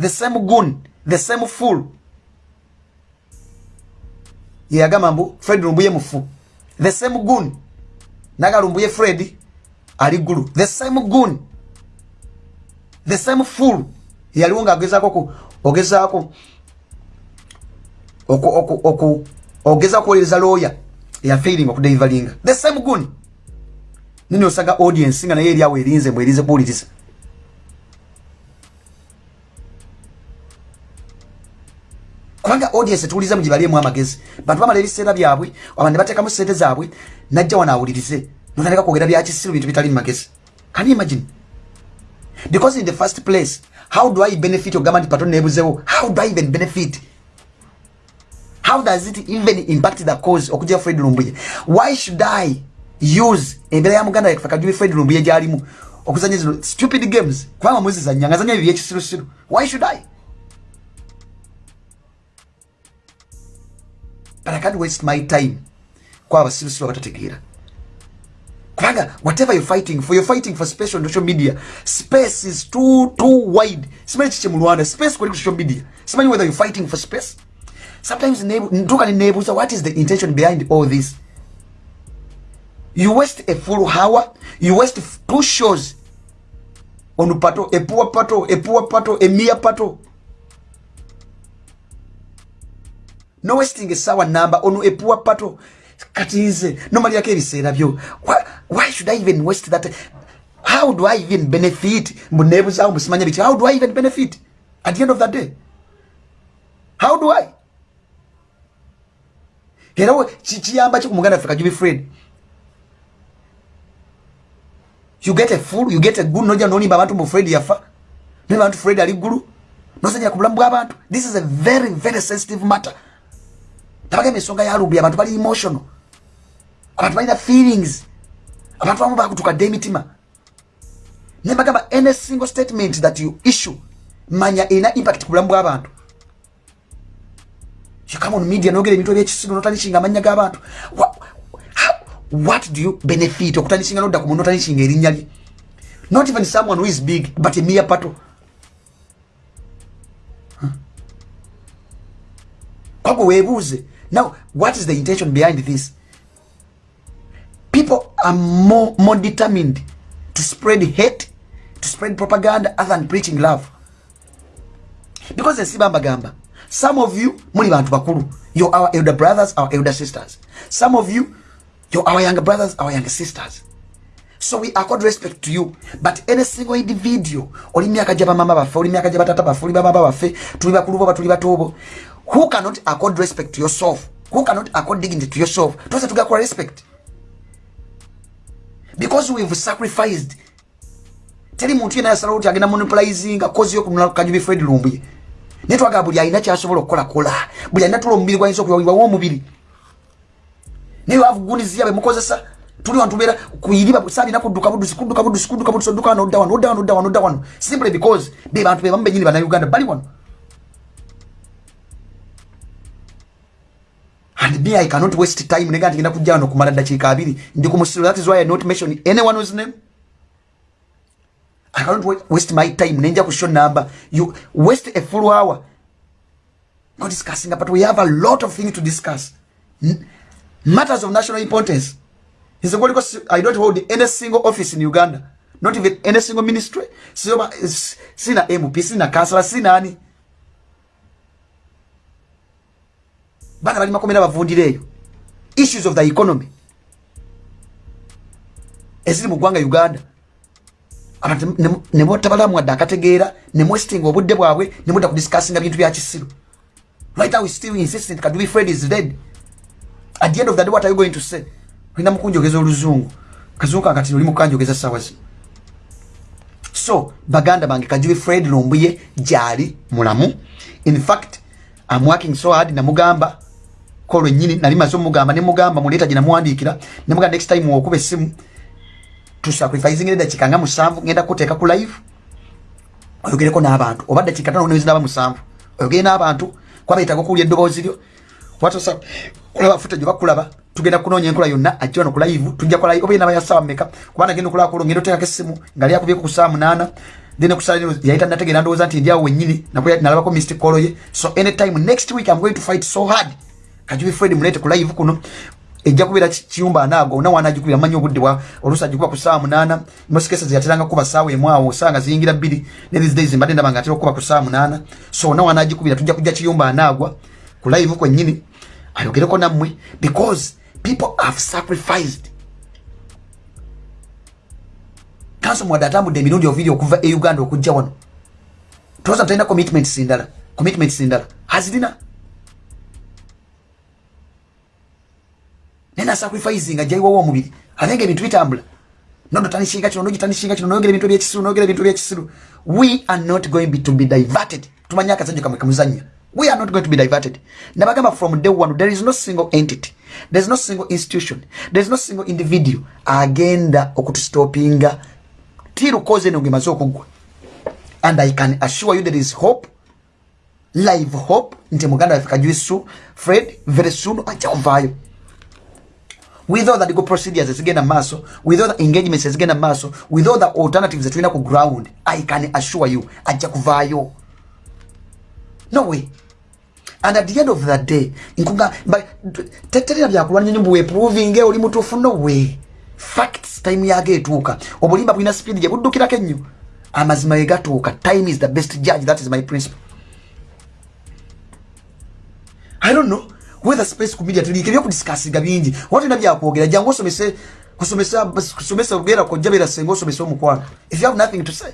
S1: the same gun the same fool yeyagamba mbu fred rumbuye mufu. The same gun. Nagalumbuye fred ali gulu the same gun. The same fool yaliwo ngaagezako ogezaako ogeza kuwolereza lawyer. Yafailing okudelivalinga the same gun. Nini osanga audience nga naye eriawo erinze mbwerinze kuwuliriza kubanga audience tuwuliza mu gibaliemu amagezi. Bantu bamala ebiseera byabwe abantu ne bateekamu sente zaabwe najja wano awulirize. Notandika kwogera byakisiru bintu bitali mu magezi can you imagine? Because in the first place how do i benefit? Ogamba nti paton nebuzewo how do i even benefit? How does it even impact the cause okujja fred lumbuye? Why should i use embeera ya muganda yakufe kajubi fred lumbuye gyalimu okuzanya zino stupid games? Kubanga muzizanya nga zanya ebyo byekisirusiru why should i but i can't waste my time. Kwa abasirusiru abatategeera kubanga whatever you're fighting for you're fighting for on social media. Space is too too wide. Simanyi kiki mu rwanda space kuli ku social media. Simanyi whether you're fighting for space. Sometimes ntuka ninebuuza what is the intention behind all this? You waste a full hour you waste two shows. On pato a poor pato a poor pato a mere pato no wasting esawa number on a poor pato kati nze nomaliako ebiseera byo why should i even waste that? How do i even benefit? Mbunebuzawo mbusimanya biti how do i even benefit? At the end of the day. How do i? Era kiyamba ki ku muganda africa jubi fred you get a full you get a good noja nolimba abantu mu fred yafa naye abantu fred ali ggulu nosanyira ku bulamu bw'abantu this is a very very sensitive matter tabagamba ensonga ya lubi abantu bali emotional. Abantu balina feelings. Abantu bamu bakutukadde emitima. Naye bagamba any single statement that you issue manya erina impact ku bulamu bw'abantu come on media nogera ebintu ebyekisigo notanishinga amanya g'abantu what do you benefit okutanishinga nodda ku muntu notanishinga erinnya lye? Not even someone who is big but a mere pato kwagwe weebuuze now what is the intention behind this? People are more, more determined to spread hate to spread propaganda other than preaching love. Because ensi bambagamba some of you muli bantu bakulu. You're our elder brothers our elder sisters. Some of you you're our younger brothers our younger sisters. So we accord respect to you. But any single individual oli myaka gya bamama baffe oli myaka gya batata baffe oli bababa baffe tuli bakulu boba tuli batoobo who cannot accord respect to yourself? Who cannot accord dignity to yourself? Twese tugakola respect. Because we've sacrificed. Teri muntu yena yasalawo ti agenda monopolizinga kozi yokunula kajubi fred lumbuye naye twagala buli alina kyasobola okukolakola buli alina tula omubiri gwayinza okuyawibwawo omubiri. Naye wavuguniziya bemukozesa tuli wanu tubeera kuyiriba saalina kudduka budusi kudduka budusi kudduka budusi odduka wano odda wano odda wano odda wano odda wano. Simply because be bantu bebamu benyini bannayuganda bali wano and me i cannot waste time. Nega ntigenda kujja wano kumala ddakiika abiri. Ndi ku musiro that is why i not mention anyone whose name. I cannot waste my time. Nenja ku show number. You waste a full hour. Not discussing but we have a lot of things to discuss. Matters of national importance. Is i don't hold any single office in uganda? Not even any single ministry? Sina mp sina kansala sina bana bali makomera bavundireeyo issues of the economy. Eziri mu ggwanga uganda. Abantu nemutabalamu wadde akategeera nemwesitinga obudde bwabwe nemudda kudisikasinga bintu byakisiru right now we still insistent kajubi fred is dead. At the end of the day what are you going to say? Olina mukunjogeza oluzungu. Kazungu kakati oli mukanjogeza sawa zino so baganda bange kajubi fred lumbuye gyali mulamu? In fact I'm working so hard namugamba ko lwennyini nali maze omugamba ne mugamba muleeta gye namuwandiikira ne mugamba next time wokuba essimu tusacrificing eddakiika nga musanvu ngenda kuteeka ku live oyogereko n'abantu. Oba ddakiika tano nezi naba musanvu. Oyogere n'abantu kwaba yetaaga okuwulya eddoboozi lyo. Watosa kulaba futa gye bakulaba tugenda kunoonya enkola yonna ajja wano ku live tujja kola oba yenaba ya ssaawa mmeka? Kubanga genda okulaba kulo ngenda oteekako essimu nga lyakubyeko ku ssaawa munaana then kusala yayita nategeera ndowooza nti ndyawo wennyini nalabako mystic call ye so anytime next week i'm going to fight so hard kajubi fred mulete ku live kuno. Ejja kubeera kiyumba anaago na wanagikubira manyi obudde bwa oluusi agikuba ku ssaawa munaana. Mosikesa zeyateranga kuba ssaawa emu awo ssaawa nga ziyingira ne these days mbadde ndaba nga atera okuba ku ssaawa munaana. So na wanagikubira tujja kujja kiyumba anaagwa ku live kwennyini. Ayogereko nammwe because people have sacrificed. Kanso mwadde atambudde emirundi oviri okuva e uganda okujja wano. Toza talina commitments ndala commitments ndala. Hazirina nena sacrificing ajaiwawo omubiri. Abenga ebintu bitambula. Nono tanishinga kino nogitanishinga kino noyogera ebintu ebyekisiru noyogera ebintu ebyekisiru we are not going to be diverted. Tumanye akazanyo kamwe kamuzanya we are not going to be diverted. Nabagamba from day one there is no single entity. There is no single institution. There is no single individual agenda okutustopinga tirukoze eno ngemaze okugwa. And i can assure you there is hope live hope. Nti muganda waffe kajuisu fred very soon ajja kuvaayo with all the legal procedures ezigenda maaso with all the engagements ezigenda maaso with all the alternatives zetulina ku ground. I can assure you ajja kuvaayo no way. And at the end of the day nkunga teterera byakulwanya nyumbu weprovinge oli mutuufu no way. Facts time yago etuuka. Obulimba bulina speed gye buddukirako ennyo. Amazima ye gatuuka. Time is the best judge that is my principle. I don't know whether space ku media tuliike byokudisikasinga bingi. Watulina byakwogera jangu osomese kusomesa kusomesa ogera kojja beera senga osomesa omukwano. If you have nothing to say.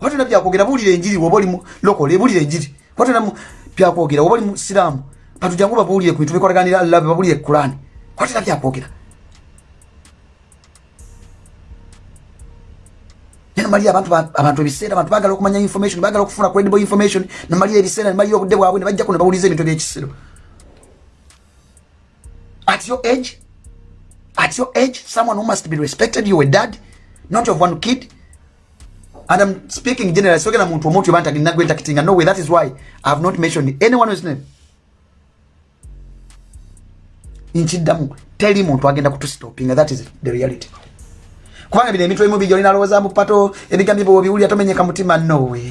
S1: Watulina byakwogera buulira enjiri woba oli lokole buulira enjiri. Watulina byakwogera woba oli musiraamu bantu jangu babuulire ku bintu bikwataganira allabe babuulire kurani watulina byakwogera namalira abantu abantu ebiseera abantu bagala okumanya information bagala okufuna credible information. Namalira ebiseera namalira obudde bwabwe nebajja kuno bawuliza ebintu ebyekisiro at your age at your age someone who must be respected you a dad not of one kid. And i'm speaking generally sogera muntu omuntu yoba ntagina gwe ntakitinga no way that is why i have not mentioned anyone whose name? Nkiddamu teri muntu agenda kutustopinga that is the reality kubanga bino emitwe emu bijja olina alowooza mupato ebigambo byo biwulira tomenyeka mutima nowe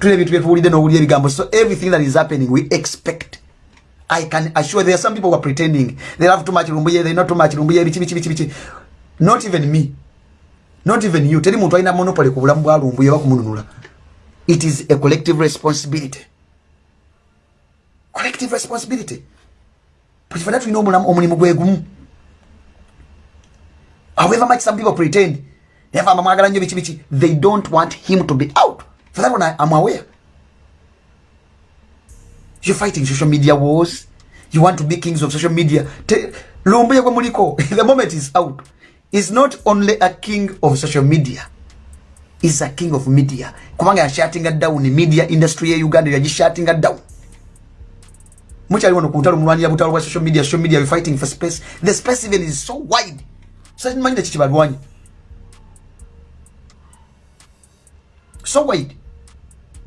S1: tulina ebintu byetuwulidde n'owulira ebigambo so everything that is happening we expect. I can assure there are some people who are pretending. They have too much lumbuye they not too much lumbuye biki biki biki biki not even me. Not even you. Teri muntu alina monopoly ku bulamu bwa lumbuye oba kumununula it is a collective responsibility. Collective responsibility. Bwekifana tulina omulimu gwe gumu however much some people pretend never mwagala nnyo biki biki they don't want him to be out. For that one I, i'm aware. You're fighting social media wars? You want to be kings of social media? Lumbuye gwe muliko the moment is out. Is not only a king of social media. Is a king of media. Kubanga yashatinga down media industry ye uganda yagishatinga down. Mukyali wano ku ntalo mulwanira butalo bwa social media social media we fighting for space. The space even is so wide simanyi nekiki balwanyi so wide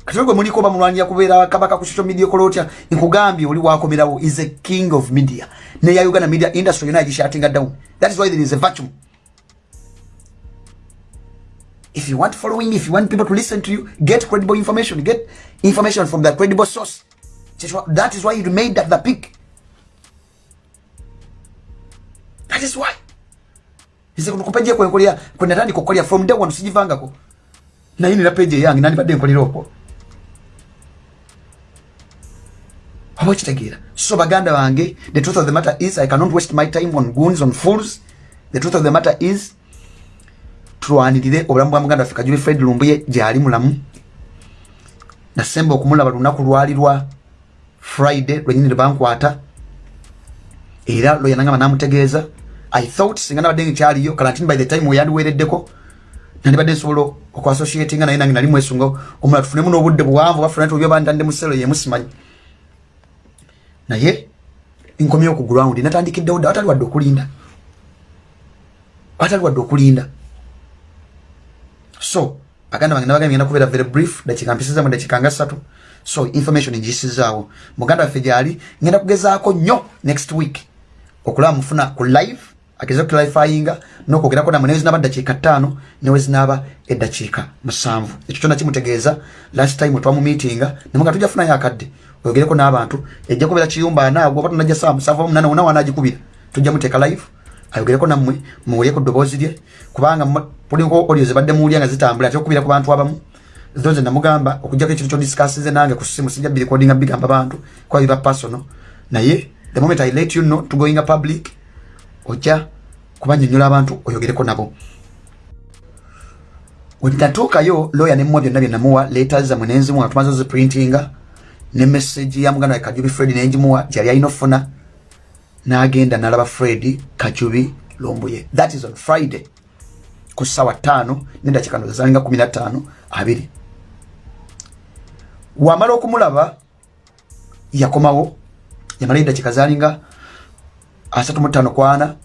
S1: kati gwe muliko oba mulwanira kubeera kabaka ku social media okola otya nkugambye oli wakomerawo is a king of media. Neya uganda media industry yona yagishatinga down. That is why there is a vacuum. If you want following if you want people to listen to you get credible information. Get information from the credible source. That is why you made that the peak. That is why nze kuno kupeje kwe nkolera kwe natandika okukolera from day one sijivangako la page peje nani nandibadde nkolera okwo oba chitagira. so baganda bange the truth of the matter is i cannot waste my time on goons on fools. The truth of the matter is tulwanirire obulamu bwa muganda waffe kajuli fred lumbuye gyali mulamu. Nasemba okumulaba lunaku lwali lwa friday lwenyini lwebankwata era lwe nangamba namutegeeza i thought singa nabadde nkyaliyo kalantini by the time weyandiwereddeko nandibadde nsobola okuassociatinga naye nange nali mwesunga omulala tufunemu n'obudde buwanvu bafuna tubyobantande muselo yemusimanyi naye nkomyewo ku ground natandikiddewo dda watali wadde okulinda. Watali wadde okulinda. So baganda bange nabagambye ngenda kubeera very brief dakika mpisiza mu dakika nga ssatu. So information ngisizaawo muganda waffe gyali ngenda kugezaako nnyo next week okulaba mufuna ku live ageze okuklarifyinga nokwogerako namwe newezinaba dakiika ttaano newezinaba eddakiika musanvu. Ekyo kyona kimutegeeza. Last time twamu meetinga nemuga tujja funayo akadde oyogereko n'abantu ejja kubeera kiyumba anaagwo oba tunajja saa musanvu omunana wona wanagikubira tujja muteeka live. Ayogereko nammwe muwulyeku ddoboozi lye kubanga puliko olio zibadde muwulya nga zitambula ate okubira ku bantu abamu zo nze namugamba okugjako ekintu kyodisikasize nange ku simu sijja birekodinga bigamba bantu kuba biba personal. Naye the moment i let you know to going public ojja kubanyonyola abantu oyogereko nabo. Wenatuukayo lawyer nemuwa byonna byenamuwa letters zamwe nenzimuwa tumaze ziprintinga ne message ya muganda wa kajubi fred nenjimuwa gyali alina ofuna n'agenda nalaba fred kajubi lombuye. That is on friday ku ssaawa ttaano nedakika ndo zalinga kumi na ttaano abiri. Wamala okumulaba yakomawo yamala edakika zalinga asatu mu ttaano kwana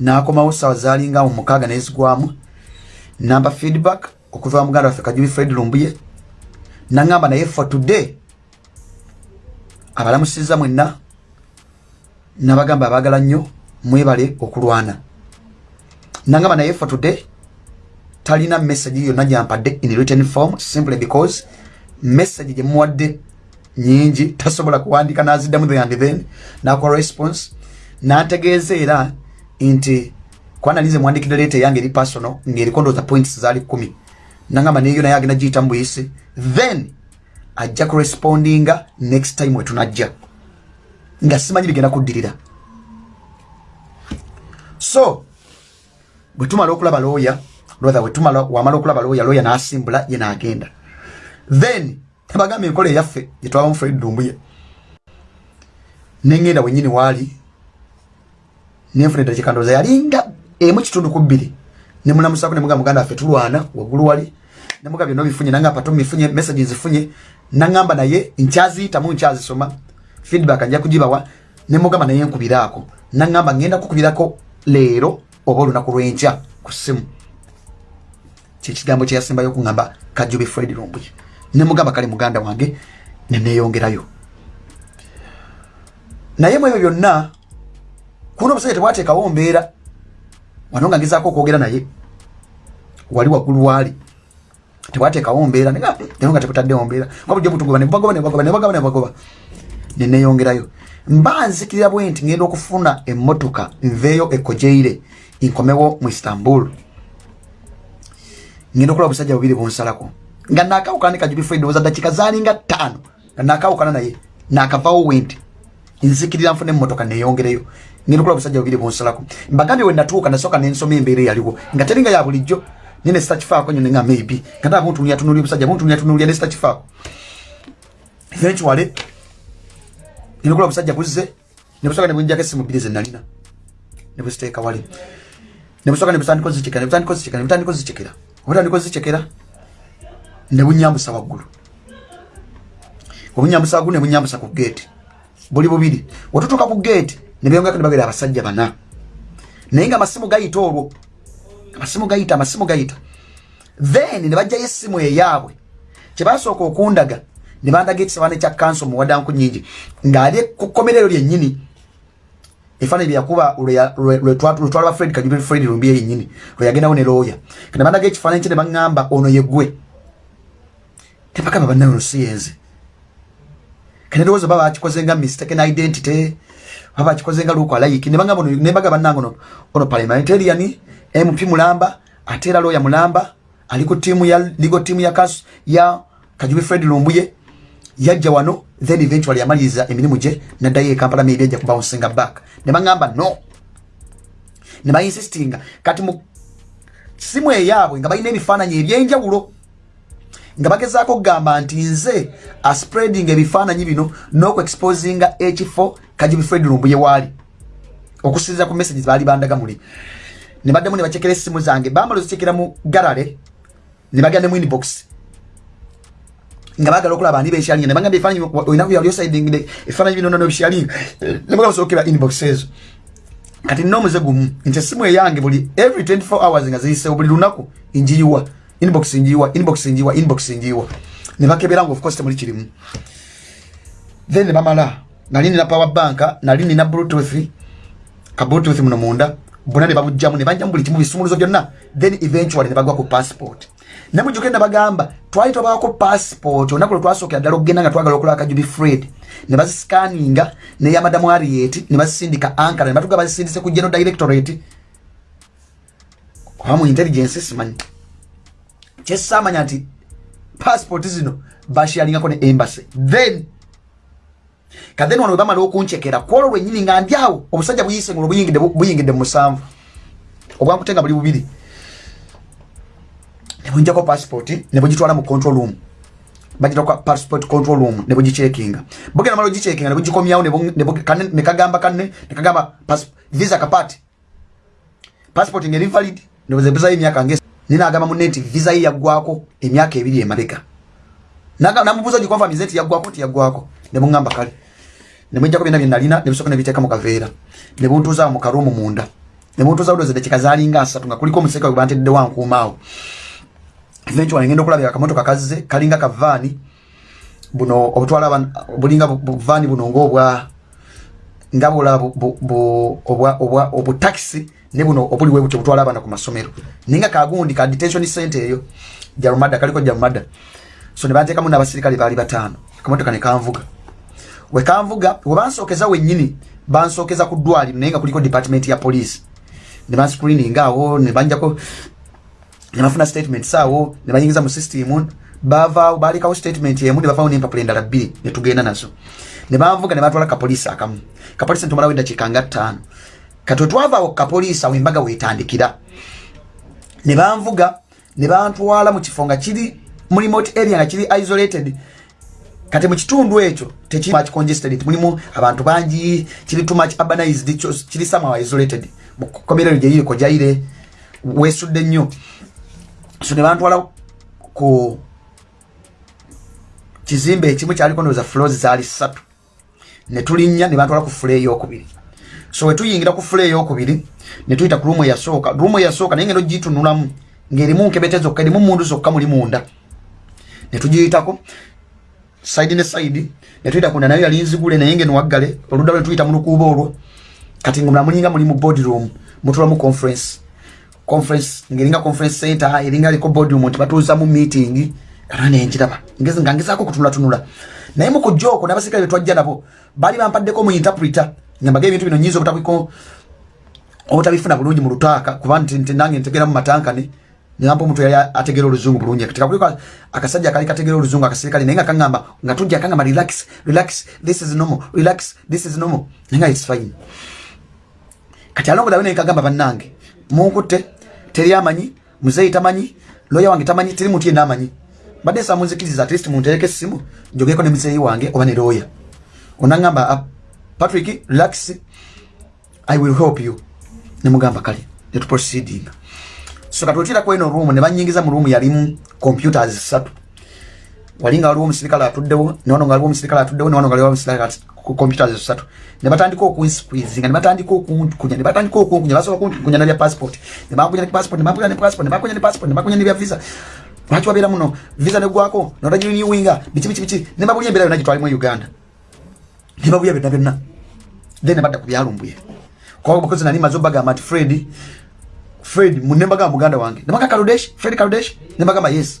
S1: nakomawo sawa zalinga mu mukaaga nezigwamu namba feedback okuva muganda waffe kajubi fred lumbuye naŋŋamba naye for today abalamusiza mwenna nabagamba abagala nnyo mwebale okulwana. Naŋŋamba naye for today talina message yonna gyampadde in written form simply because message gyemuwadde nyingi tasobola kuwandika naziddamu the and then nakola response nategeeza era nti kwanalize muwandikidde leeta eyange eri personal ngaeriko ndooza points zaali kumi nangamba neyo naye agenda giyita mu buyisi then ajja kurespondinga next time wetunajja nga simanyi bigenda kuddirira. So bwetumala okulaba looya rather wetumala wamala okulaba looya looya nasimbula ye naagenda then tebagamba enkola eyaffe gyetwabamu fred dumbuye neŋŋenda wenyini waali nenfuna eddakika ndowooza yalinga emu kitundu ku bbiri. Nemulamusako nemuga muganda waffe tulwana waggulu wali. Nemuga byonna bifunye nanga pato mifunye message zifunye naŋŋamba naye nkyaziyitamu nkyazisoma. Feedback nja kugibawa. Nemugamba naye nkubiraako. Naŋŋamba ŋŋenda kukubirako leero oba olunaku lwenkya ku ssimu. Kyekigambo kyeyasembayo okuŋŋamba kajubi fred lumbuye nemugamba kale muganda wange neneyongerayo naye mu ebyo byonna kuna omusajja tebwateekawo mbeera. Wano nga ngezaako okwogera naye wali waggulu waali tebwateekawo mbeera. Naye nga tekutaddewo mbeera. Nga bujjo butugoba nebagoba nebagoba nebagoba nebagoba neneyongerayo mba nzikirira bwe nti ngenda okufuna emmotoka nveeyo ekojeire nkomewo mu istanbul. Ngenda okulaba obusajja bubiri bunsalako nga nakawukana ne kajubi fred oza dakika zalinga ttaano nga nakawukana naye nakavawo wenti. Nzikirira nfune emmotoka neyongereyo ngenda okulaba obusajja bubiri bunsalako. Mbagambye we natuuka nasooka nensoma embeera eyaliwo. Nga teringa ya bulijjo nine sitakifaako nyo nenga maybe. Nga taa buntunulia tunulia obusajja buntunulia tunulia ne sitakifaako. Eventually ngenda okulaba obusajja buzze nebusooka nebunjako essimu bbiri zenalina nebuziteeka wali. Nebusooka nebutandika ozicekera nebutandika ozicekera nebutandika ozicekera obutandika ozicekera nebunyambusa waggulu. Obunyambusa waggulu nebunyambusa ku geeti buli bubiri. Wetutuuka ku geeti nebyongako nebagera abasajja bana. Naye nga amasimu gayita olwo amasimu gayita amasimu gayita. Then nebajjayo essimu eyaabwe. Kyebasooka okundaga nebandaga ekisabaane kya kanso muwadanku nyingi ng'ali ku kkomerero lyennyini. Efaananyi byeyakuba lwetwalaba fred kajubi fred lumbi yennyini lweyagendawo ne looya nebandaga ekifaananyi kye ne baŋŋamba ono yegwe tebagamba bannaye ono si yenze kanedowooza baba bakikoze nga mistaken identity baba bakikoze nga luuko alayiki nebagamba nebaga bannange ono ono parliamentarian mp mulamba ate era looya mulamba ali ku tiimu ya legal tiimu ya kasu ya kajubi fred lumbuye yajja wano then eventually yamaliriza emirimu gye naddayo ekampala maybe ajja kubouncing back. Ne baŋŋamba no. Ne bainsistinga kati mu simu eyaabwe nga balina ebifaananyi ebyenjawulo nga bagezaako okugamba nti nze aspreading ebifaananyi bino n'okuexposinga ekifo kajibi fred lumbuye waali. Okusinziza ku messages baali bandaga muli ne baddemu ne bacekera essimu zange. Bamala ozicekera mu galare ne bagenda mu inbox. Nga bagala okulaba ani beshalinga ne bagamba ebifaananyi olinaku yali osaidingide ebifaananyi bino nono bishalinga. Ne bagamba sookera inbox ezo. Kati nina omuze gumu nti essimu eyange buli every 24 hours nga ziyisewo buli lunaku njiyiwa inbox njiwa inbox njiwa inbox njiwa ne bakebera nga of course temuli kirimu then bamala nali nina power bank nali nina bluetooth. Ka bluetooth muno munda. Bonna ne babujjamu ne bajjamu buli kimu bisumuluzo byonna then eventually ne bagwa ku passport. Ne mujjuke ne bagamba twali twabaako passport. Olunaku lwe twasookera ddala nga twagala okulaba kajubi fred. Ne bazisikaninga neya madamu ariet ne bazisindika ankara ne batuga bazisindise ku general directorate. Oba mu intelligence simanyi kyesamanya nti passport zino bashyalingako ne embassy. Then kadeni wano webamala okunkyekera kwolwo lwenyini nga ndyawo obusajja buyise ngulo buyingidde mu musanvu. Obwankutenga buli bubiri. Nebunjako passport nebugitwala mu control room. Bagitaka passport control room nebugicekinga bugenda mala ogicekinga nebugikomyawo nekagamba kanne nekagamba visa kapati passport ngeri valid nebuzebuzayo emyaka nge ninagamba munne nti visa ye yaggwako emyaka ebiri emabega namubuuza gikonfamize nti yaggwako nti yaggwako nebuŋamba kale nemwijjako byonna byenalina nebisooka nebiteeka mu kaveera nebuntuuzaawo mu karuumu munda. Nebuntuuzaawo doze dakika zaalinga asatu nga kuliko omuseka gwe bantedde wankuumaawo eventually ngenda okulabira akamotoka kazze kalinga kavaani buno obutwala bulinga buvaani buno ngaobwa nga bulaba obutakisi ne buno obuliwe butyo butwala abaana ku masomero. Ninga kagundi ka detention center eyo jarumada kaliko jarumada so ne banteekamu n'abasirikale baali bataano. Akamotoka ne kanvuga. We kanvuga we bansookeza wennyini bansookeza ku ddwaliro naye nga kuliko department ya police. Ne banscreening awo ne banjako ne bafuna statement awo ne bayingiza mu system. Bavaawo baalekawo statement emu ne bavaawo n'empapula endala bbiri ne tugenda nazo. Ne banvuga ne batwala kapoliisi akamu. Kapoliisi ntumalawo eddakiika nga ttaano kati wetwavaawo kapoliisi awo embaga weetandikira ne banvuga ne bantwala mu kifo nga kiri mu remote area nga kiri isolated. Kati mu kitundu ekyo tekimuch congested mulimu abantu bangi kiri too much urbanized kiri somehow isolated. Mukomerero gye liriko jaire wesudde nnyo. So ne bantwala ku kizimbe ekimu kyaliko ndowooza floors zaali ssatu. Ne tulinnya ne bantwala ku fule eyokubiri so wetuyingira ku fule eyokubiri ne tuyita ku ruumu eyasooka ruumu eyasooka naye ngendo gitunulamu ng'erimu nkebete zokka erimu mundu zokka muli munda. Ne tugiyitako side ne side ne tuyita kunda nayo yali nzigule naye ngeno waggale oludda lwe tuyita mu lukuubo olwo. Kati nga munamulinga muli mu board room mutulamu conference. Conference ngeringa conference center eringa liko board room nti batuuza mu meeting. Kana nenjiraba ngezi nga ngezaako kutunulatunula. Naye mu kujja okwo n'abasirikale be twajja nabo baali bampaddeko mu interpreter nyambaga ebintu bino nyinza obutabiko obutabifuna bulungi mu lutaaka kuba nange ntegera mu matankane nibampa omuntu yali ategera oluzungu bulungi. Katika kuliko akasajja kali kategera oluzungu akasirikale naye nga kaŋŋamba nga tujja kaŋŋamba relax relax this is normal relax this is normal. Naye nga its fine. Kati alongodawe naye kagamba bannange munkutte teri amanyi muzeeyi tamanyi loya wange tamanyi teri muntu yenna amanyi. Badde nsaba munzikiriza at least muntereko essimu njogeko ne muzeeyi wange oba ne loya onaŋŋamba patrick relax. I will help you. Nemugamba kale netuproceedinga so katwetira kweno room ne banyingiza mu room yalimu computers satu walinga waliwo omusirikale atuddewo newano nga waliwo omusirikale atuddewo newano nga waliwo omusirikale computers satu ne batandika okunsqueezinga ne batandika okunkunya ne batandika okunkunya basobola kunkunya nabya passport. Ne bankunya ne passport ne bankunya ne passport ne bankunya ne passport ne bankunya ne bya visa. Lwaki wabeera muno? Visa negwako notagirinewinga biki biki biki. Ne babulya embeera yonna gitwalimu uganda ne babulya byonna byonna. Then badda ku byalumbuye kuba bukozi nali maze obagamba nti fred fred nembagamba muganda wange nembaga kaludesh fred kaludesh? Nembagamba yes.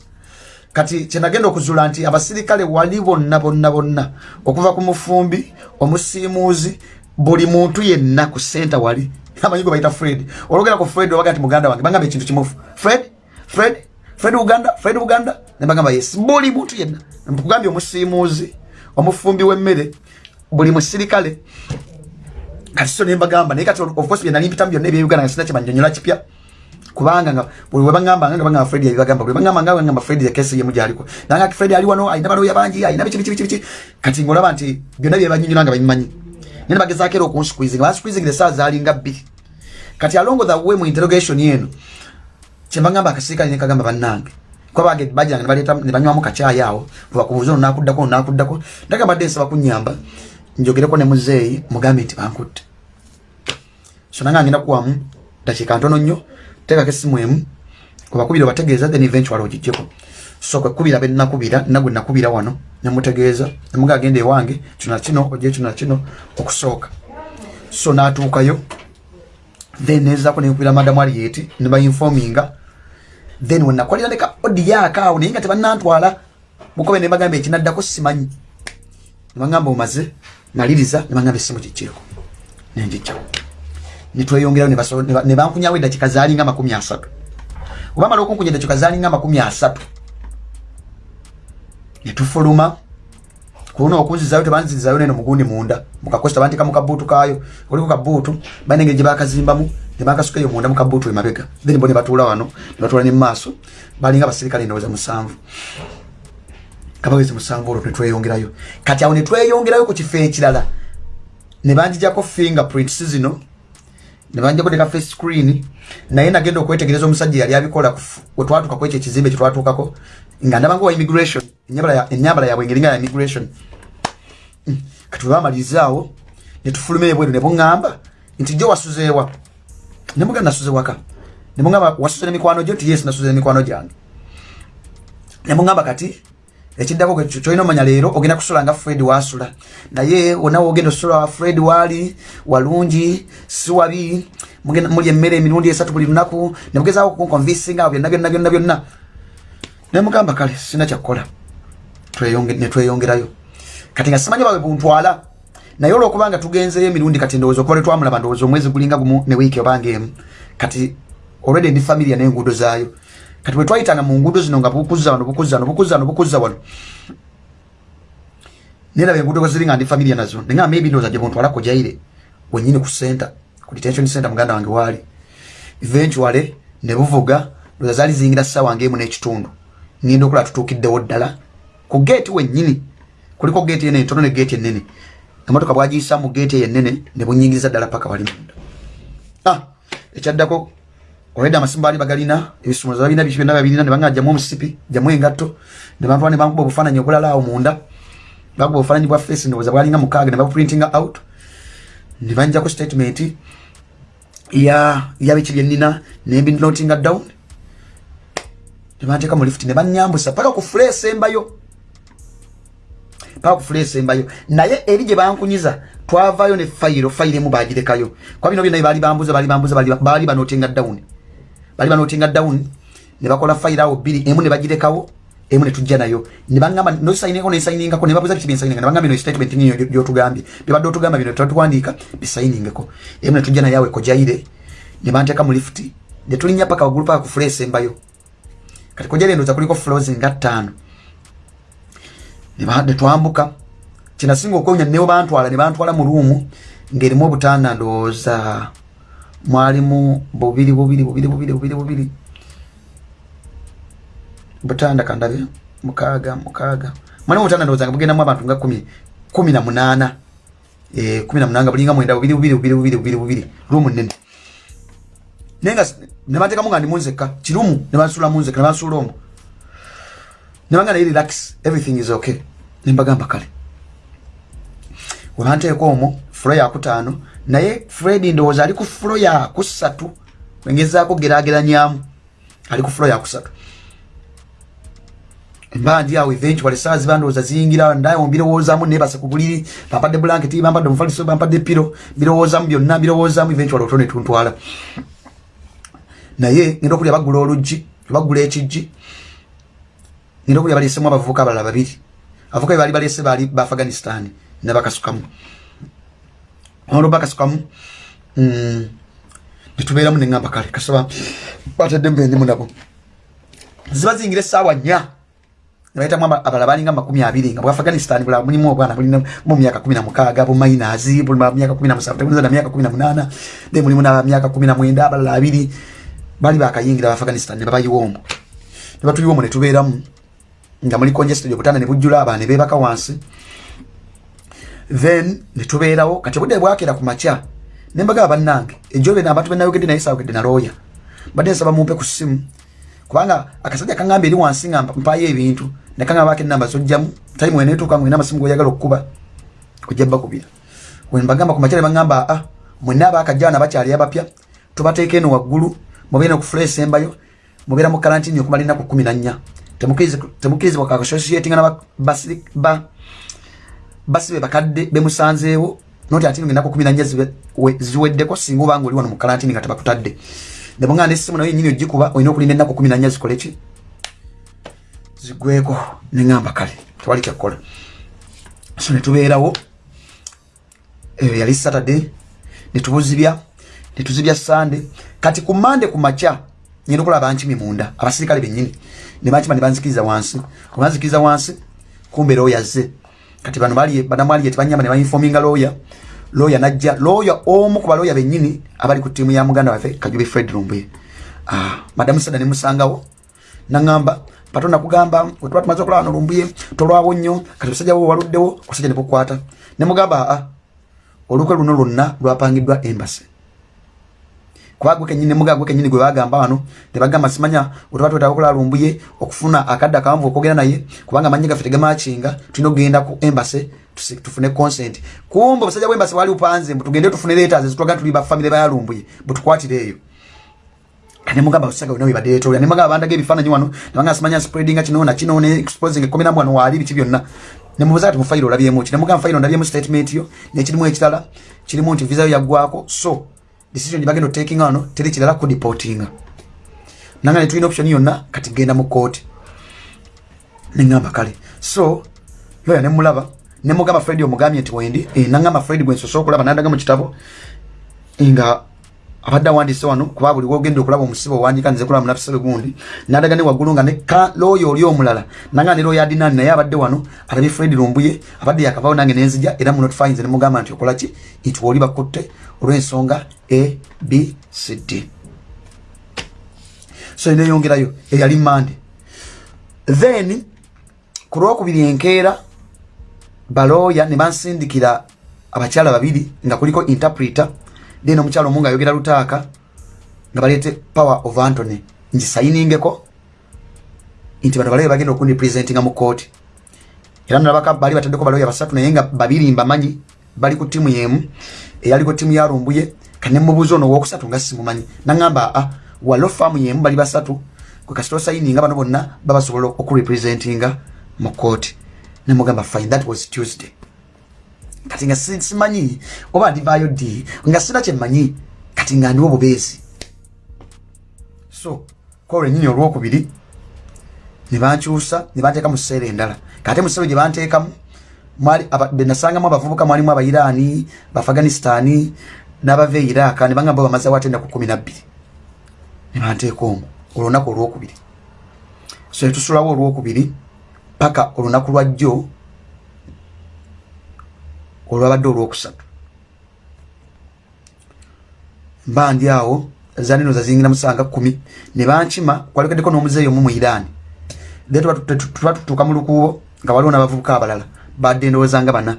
S1: Kati kyenagenda okuzula nti abasirikale wali bonna bonna bonna okuva ku mufumbi omusiimuuzi buli muntu yenna ku senta wali. Amanyigo bayita fred. Olwogera ku fred obaga nti muganda wange bagamba ekintu kimufu. Fred fred fred uganda fred uganda? Nembagamba yes. Buli muntu yenna. Nkugambye omusiimuuzi omufumbi w'emmere buli musirikale. Kati so nembagamba naye kati of course byenali mpitamu byonna ebyeuganda nga sina kyemanyonyola kipya. Kubanga nga bwe bagamba nga bagamba Fred yabagamba bwe bagamba nga bagamba Fred ya kesi yemu jaliko nanga Fred ali wano ayina balo yabanji ayina bichi bichi bichi kati ngolaba nti byonna bye banyinyi nanga bayimanyi nene bageza kero ku squeezing ba squeezing the stars ali ngabbi kati alongo the way mu interrogation yenu kyembagamba akasirika ne kagamba bannange kwabage bajanga ne baleta ne banywa mu kachaya yao bakubuza no nakuddako nakuddako. Ndaga badde nsaba kunyamba njogereko ne muzeeyi mugambe nti bankutte. So nanga ngenda kuwamu dakika ntono nnyo teekako essimu emu kubakubira obategeeza then eventual ogijjeko so kwekubira be nakubira nagwe nakubira wano nemutegeeza nemuga agenda ewange kino kino ojje kino kino okusooka. So natuukayo then nezaako nenkubira madamu aliyeti nebainfominga then wenakolera leka odi yaakaawo naye nga tebanantwala bukobe nebagamba ekinaddako simanyi. Nebagamba omaze maliriza nebagamba essimu gijjeeko nenjijjako netweyongerayo nebankunyawo eddakika zaalinga makumi asatu. Obamala okunkunya eddakika zaalinga makumi asatu netufuluma kuno okunzizayo tebanzizayo neno mugundi munda. Mukakosta bandika mukabuutu kayo kuliko kabuutu banengeri gyebakazimbamu nebakasukayo munda mukabuutu emabega. Then bo nebatuula wano nebatuula nemumaaso balinga basirikale ndowooza musanvu kabawezi musanvu olwo netweyongerayo kati awo netweyongerayo ku kifo ekirala nebanjijako fingerprints zino nebanjako teka face screen naye nagenda okwetegereza omusajja yali abikola wetwatuka kwekyo ekizimbe kyetwatuukako nga ndaba ngawa immigration enyambala yabwe engeri nga ya immigration. Mm. kati webamalirizeawo netufuluma ebweru nebuŋŋamba nti jo wasuzeewa nemuga nasuze waka nemuŋamba wasuze nemikwano gyo nti yes nasuze nemikwano gyange. Nemuŋamba kati ekiddako kyolina omanya leero ogenda kusula nga fred wasula. Naye wonawe ogenda osula fred waali walungi si wabi muli emmere emirundi esatu buli lunaku nemugezaako kunkonvisinga byonna byonna byonna byonna. Nemugamba kale sina kyakukola netweyongerayo kati nga simanyi bawe buntwala. Naye olwokubanga tugenzeyo emirundi kati ndowooza okuba letwamulaba ndowooza omwezi gulinga gumu ne wiiki obanga emu. Kati olwedi ndi famiria n'enguudo zaayo kati bwetwayitanga mu nguudo zino nga bukuzza wano bukuzza wano bukuzza wano bukuzza wano. Neraba enguudo ziri nga ndi famiria nazo nenga maybe ndowooza gye buntwala kujaire wenyini ku center ku detention center muganda wange waali. Eventually ne buvuga ndowooza zaali ziyingira ssaawa ngaemu n'ekitundu. Ngenda okulaba tutuukiddewo ddala. Ku geeti wennyini kuliko geeti ene entono ne geeti ennene. Emotoka bwagiyisa mu geeti eyo ennene ne bunyingiriza ddala paka wali munda. Ah, ekyaddako olwedde amasimu baali bagalina ebisumuluzo balina biki byonna babirina ne banga jamu omusipi jamu engatto ne bantwala ne bankuba obufaananyi obulala awo munda. Bakuba obufaananyi bwa face ndowooza bwalinga mukaaga ne babuprintinga out. Ne banjako statement ya yabiki byennina nembinotinga down. Nebanteeka mu lift ne banyambusa paka ku fule esembayo paka ku fule esembayo naye eri gye bankunyiza twavayo ne fayiro fayiro emu bagirekayo kwa bino byonna baali bambuza baali bambuza baali banotinga down baali banotinga down ne bakola fayiro awo bbiri emu ne bagirekawo emu ne tujja nayo. Ne baŋŋamba nosayiningako nesayiningako ne babuza biki byensayininga ne baŋŋamba bino statement niyo gyotugambye. Byebadde otugamba bino twatuwandiika bisayiningeko emu ne tujja nayo awo ekojaire ne banteeka mu lift ne tulinnya paka waggulu paka ku fule esembayo kati kujja lendoza kuliko floors nga ttaano. Ne twambuka. Kinasinga okonya newo bantwala ne bantwala mu ruumu ng'erimu obutanda ndowooza mwalimu bubiri bubiri bubiri bubiri bubiri bubiri. Butanda kandabe mukaaga mukaaga. Mwalimu obutanda ndowooza nga bugendamu abantu nga kumi kumi na munaana. Kumi na munaana nga bulinga mwenda bubiri bubiri bubiri bubiri bubiri bubiri. Ruumu nnene. Naye nga nebatekamu nga ndi munzeka kirumu nebansula munzeka nebansula omu nebanga naye relax everything is okay. Nembagamba kale. Webanteeka omwo fulo yakutaano naye fred ndowooza ali ku fulo yakusatu engezaako gerageranyamu ali ku fulo yakusatu emba ndi awo eventually saa ziba ndowooza ziyingira ndawo mbirowoozamu nebase ku buliri bampadde blanketi bampadde omufaliso bampadde piro mbirowoozamu byonna mbirowoozamu eventually oto netuntwala naye ngenda okulya bagula oluggi bagula ekijji ngenda okulya baleesemu abavubuka abalala babiri. Abavubuka be baali baleese baali ba afghanistan nebakasukamu olwo bakasukamu mm, netubeeramu neŋamba kale kasaba batadde mubendimu nabo ziba ziyingira essaawa nnya nebaitamu abalala balinga makumi abiri nga bwafghanistan bula mulimu obwana bulina mu myaka kumi na mukaaga bumainazi myaka kumi na musanvu na myaka kumi na munaana then mulimu na myaka kumi na mwenda abalala abiri bali bakayingira abafghanistan nebabayiwombo nebatuyiwombo netubeeramu nga muli congested obutanda nebujjula abaana nebebaka wansi then netubeerawo kati obudde bwakera ku makya nembagaba bannange ejo bena abantu benayogedde naye saawogedde nalooya badde nsaba mumpe ku ssimu kubanga akasajja kaŋŋamba eri wansi nga mpayo ebintu nekaŋŋamba bako enamba zojjamu time weneetuuka ngena amasimu goyagala okukuba ojja bakubira. Wenbagamba ku makya ne baŋŋamba aa mwenna abakajjaana bakyali abapya tubateeka eno waggulu mubeera okufulesa embayo mubeera mu karantini okumala ennaku kumi na nnya. Temukirizibwa kakasosietinga basibe bakadde bemusanzeewo noti ati ennaku kumi na nnya ziweddeko singa obanga oli wano mu karantini nga tebakutadde. Nebonga nesimu nayo nyini ogikuba olina okulinda ennaku kumi na nnya zikoleki zigweko neŋamba kale tewali kyakkola so netubeerawo eyo yali saturday netubuzibya netuzibya sande kati ku mande ku makya ngenda okulaba bankimi munda abasirikale bennyini nebankima nebanzikiriza wansi. Obanzikiriza wansi kumbe looya ze kati bano banamwaliye tebanyamba nebainfominga looya looya najja looya omu ku balooya bennyini abali ku ttiimu ya muganda waffe kajubi fred lumbuye ah, madamu sada nemusangawo naŋamba patonda kugamba wetuba tumaze okulaba no lumbuye tolwawo nnyo kati obusajja bwe waluddewo obusajja nebukwata nemugamba aa ah, olukwe luno lwonna lwapangiddwa embasi kuba gwe kenyini muga gwe kenyini gwe bagamba wano tebagamba simanya otuba twetaaga okulala lumbuye okufuna akadde akawanvu okwogera naye kubanga amanyi gaffe tegemakinga tulina okugenda ku embasi tufune consent. Kumbe obusajja bwembasi wali upanze mbu tugende tufune letters ezitulaga tuli bafamire bayalumbuye butukwatire eyo. Nemugamba osaga wena webadeetoola nemugamba bandaga ebifaananyi wano nebanga simanya spreadinga kino nakino ne exposing ekomeramu wano waali biki byonna. Nemubuza ati mufayiro olabyemu ki? Nemugamba fayiro ndabyemu statement yo nekirimu ekirala kirimu nti visa yo yaggwako so decision gyebagenda otaking ano teri kirala kudipotinga nanga netulina option yonna kati genda mu kooti neŋamba kale. So loya nemulaba nemugamba fred omugambye nti wendi e, naŋamba fred gwensosola okulaba nadaga mu kitabo nga abadde awandiise wano kuba buli wogenda okulaba omusibe owanjika nze kulaba munafisebe gundi nadaga ne waggulu nga ne looyo oli omulala nanga ne looyo adinani naye abadde wano alabye fred lumbuye abadde yakavawo nange nenzija era munotifyinze nemugamba nti okolaki nti woli bakutte olw'ensonga a b c d. So neyongerayo eyali mande. Then ku lwokubiri enkeera balooya ne bansindikira abakyala babiri nga kuliko interpreter then omukyalo omu nga ayogera lutaaka nga baleete power of antony ngisayiningeko nti bano balabe bagenda okundipresentinga mu kooti era nalabaka bali bataddeko baloya basatu naye nga babiri mbamanyi bali ku ttiimu yemu eyaliko ttiimu yarumbuye kanemubuuza ono owokusatu nga simumanyi. Naŋamba a walo faamu yemu bali basatu kwekasita osayininga bano bonna babasobola okurepresentinga mu kooti nemugamba fine that was tuesday. Kati nga simanyi? Oba ndivaayo ddi? Nga sina kyemmanyi kati nga ndiwo bubeezi. So kwolwenyini olwokubiri nebankyusa nebanteeka mu kiseera endala. Kate mu kiseera gye banteekamu benasangamu abavubuka mwalimu abairaani baafghanistani n'abava e iraka nebangamba bamazewo ate enaku kumi nabbiri nebanteeka omwo olunaku olwokubiri. So netusulawo olwokubiri paka olunaku lwajjo olwabadde olwokusatu. Mba ndi awo zanino zazingira musanga kumi. Nebankima kwalekeddeko n'omuzeeyi omu mu irani. Then tuba tutuuka mu lukuubo nga waliwo n'abavubuka abalala badde ndowooza nga bana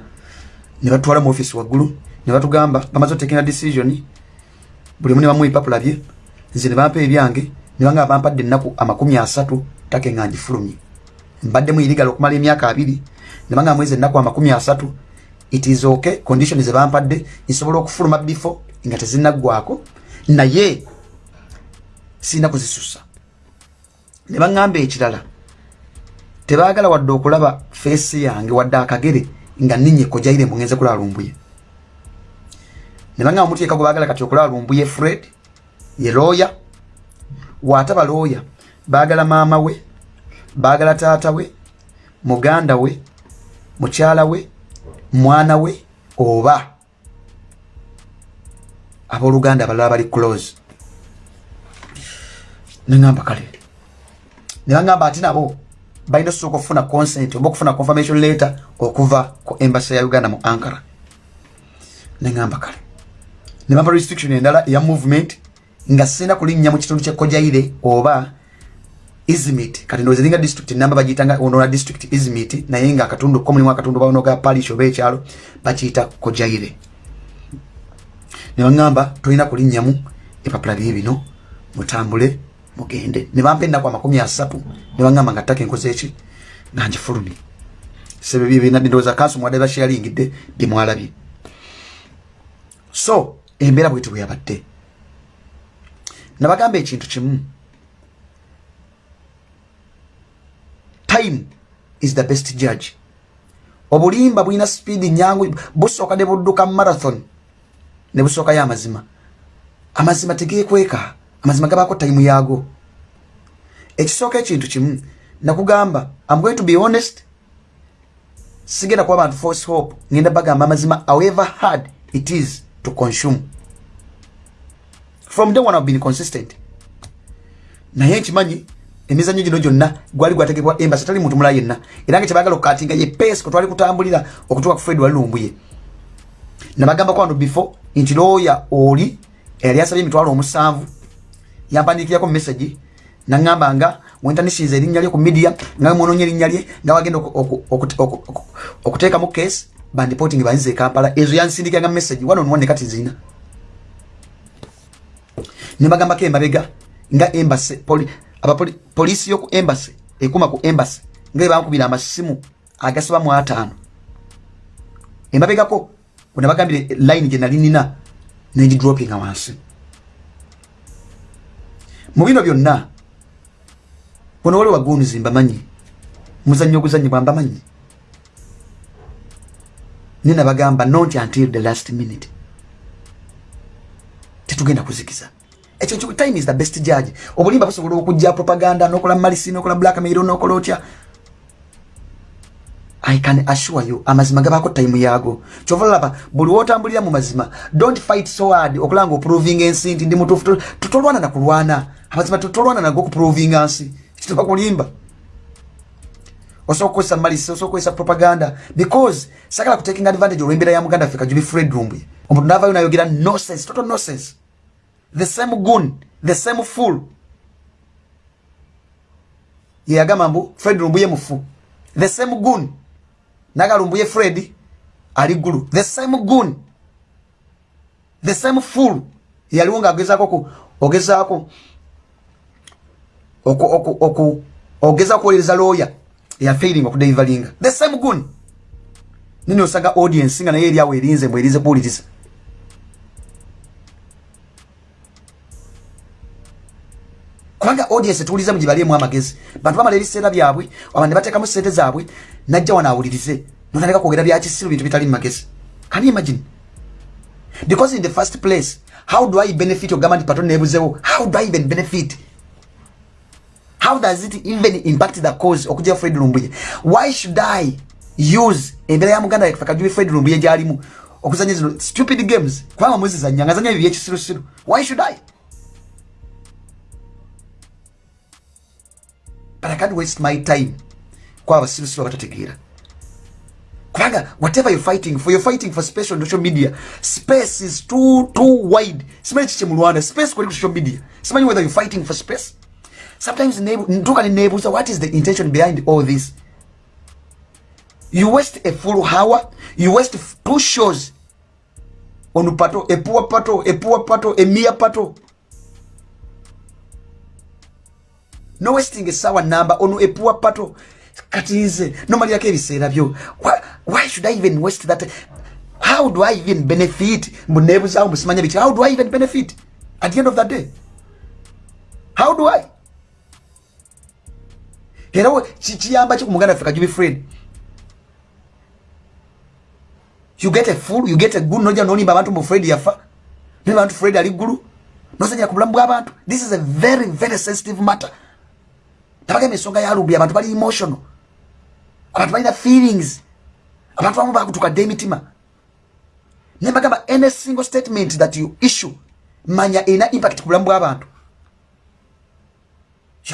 S1: ne batwala mu offisi waggulu ne batugamba bamaze otekinga decision buli omu ne bamuwa ipapula bye nze ne bampa ebyange ne banga bampadde ennaku amakumi asatu take nga ngifulumye. Mbadde mu irigala okumala emyaka abiri ne banga mwezi ennaku amakumi asatu it is okay condition ze bampadde nsobola okufuluma bifo nga tezinaggwako naye sirina kuzisusa ne baŋŋamba ekirala tebaagala wadde okulaba feesi yange wadde akagere nga ninye kojaire mugenze kulala lumbuye. Ne baŋŋamba omuteeka gwe baagala kati okulala lumbuye fred ye looya waataba looya baagala maama we baagala taata we muganda we mukyala we mwana we oba abooluganda abalala bali close. Neŋamba kale nebaŋamba ati nabo balina osooka okufuna consent oba okufuna confirmation letter okuva ku embasi ya uganda mu ankara. Neŋamba kale. Nebamba restriction endala eya movement nga sina kulinnya mu kitundu kyekojaire oba izimit kati ndowooza eringa district namba bagiyitanga onola district izimit naye nga akatundu ko mulimu akatundu baonoga palish oba ekyalo bakiyita kojaire ne baŋŋamba tolina kulinnyamu epapula bye bino mutambule mugende. Ne bampa ennaku amakumi asatu ne baŋŋamba nga ttaka enkoze eki nga ngifulumye. Sebebyenadindowooza kanso mwadde bashyalingidde byemwalabye so embeera bwetu bwe yabadde. Nabagamba ekintu kimu. Time is the best judge. Obulimba bulina speedi nyangu busooka ne budduka marathon ne busookayo amazima. Amazima tegekweka amazima gabaako time yaago ekisooka ekintu kimu nakugamba am going to be honest. Sigenda kuba abantu force hope. Ngenda bagamba amazima however hard it is to consume. From day one been consistent. Naye nkimanyi emizanyo gino gyonna gwali gwategekwa embasi tali muntu mula yenna. Era nga kyebagala okukatinga ye pesi kwe twali kutambulira okutuuka ku fred walilumbuye nabagamba kwano before nti looya oli eyali asabye emitwalo omusanvu yampandikirako mumessagi naŋŋamba nga wentanisiza erinnya lye ku media nga mwononya erinnya lye nga wagenda okuteekamu case bandipoting banzize ekampala ezo yansindikanga messagi one on one nekati zina nebagambako embabega nga embase poli, polisi yoku embase ekuma ku embase nga ebankubira amasimu agasaba mu ataano. Embabegako wenabagambire line gye nali nina negidropinga wansi mu bino byonna bono wali wagunizi mbamanyi muzannyo oguzanyibwa mbamanyi ninabagamba not until the last minute. Tetugenda kuzikiza. Ekyo time is the best judge. Obulimba busobola okujja propaganda nokola malisi nokola blackmail nokola otya i can assure you amazima gabaako time yaago. Kyova olaba buli wotambulira mu mazima don't fight so hard okulanga oproving ensi nti ndi mutuufu tutolwana nakulwana amazima tutolwana nago okuprovinga nsi kituba kulimba osobola kukozesa malisi osobola kukozesa propaganda because sagala kutaking advantage olwembeera ya muganda ffe kajubi fred rumbuye omuntu navayo nayogera nonsense total nonsense. The same gun the same fool. Yeyagamba mbu fred rumbuye mufu. The same gun nagalumbuye fred ali ggulu. The same gun the same fool. Yaliwo nga agezaako ogezaako ogeza kuwolereza lawyer. Yafailing okudelivalinga the same gun nini osanga audience nga naye eriawo erinze mbwerinze kuwuliriza kubanga audience tuwuliza mu gibaliemu amagezi. Bantu bamala ebiseera byabwe aba ne bateekamu sente zaabwe najja wano awulirize. Notandika kwogera byakisiru bintu bitali mu magezi can you imagine? Because in the first place how do i benefit ogamba nti pato nebuzewo? How do i even benefit? How does it even impact the cause okujja fred lumbuye? Why should i use embeera ya muganda yafe kajubi fred lumbuye gyalimu okuzanya zino stupid games? Kubanga muzizanya nga zanya ebyo byekisirusiru why should i? But i can't waste my time kwaba basirusiru abatategeera kubanga whatever you're fighting for you're fighting for space on social media. Space is too too wide. Simanyi kiki mu rwanda space kwali ku social media. Simanyi whether you're fighting for space. Sometimes ntuka nenebuuza what is the intention behind all this? You waste a full hour you waste two shows on pato a poor pato a poor pato a mere pato. No wasting esawa number on a poor pato kati nze nomalirako ebiseera byo. Why should i even waste that? How do i even benefit? Mbunebuzawo mbusimanya biki how do i even benefit? At the end of the day. How do i? Era kiyamba ki ku muganda ffe kajubi fred you get a fool you get a good noja nolimba abantu mbu fred yafa nimba abantu fred ali ggulu nosanyira ku bulamu bw'abantu this is a very very sensitive matter. Tabagamba ensonga yalumbi abantu bali emotional abantu balina feelings. Abantu bamu bakutukadde emitima. Nembagamba any single statement that you issue manya erina impact ku bulamu bw'abantu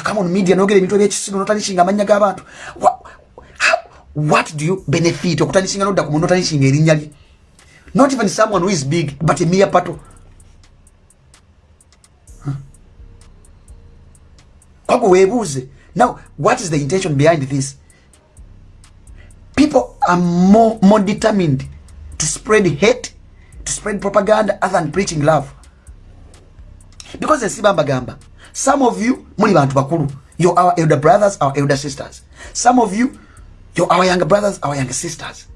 S1: come on media nogera ebintu ebyekisiru notanishinga amanya g'abantu what do you benefit okutanishinga nodda ku muntu otanishinga erinnya lye? Not even someone who is big but a mere pato kwagwe weebuuze now what is the intention behind this people are more, more determined to spread hate to spread propaganda other than preaching love. Because ensiba mbagamba some of you muli bantu bakulu. You're our elder brothers our elder sisters. Some of you you're our younger brothers our younger sisters.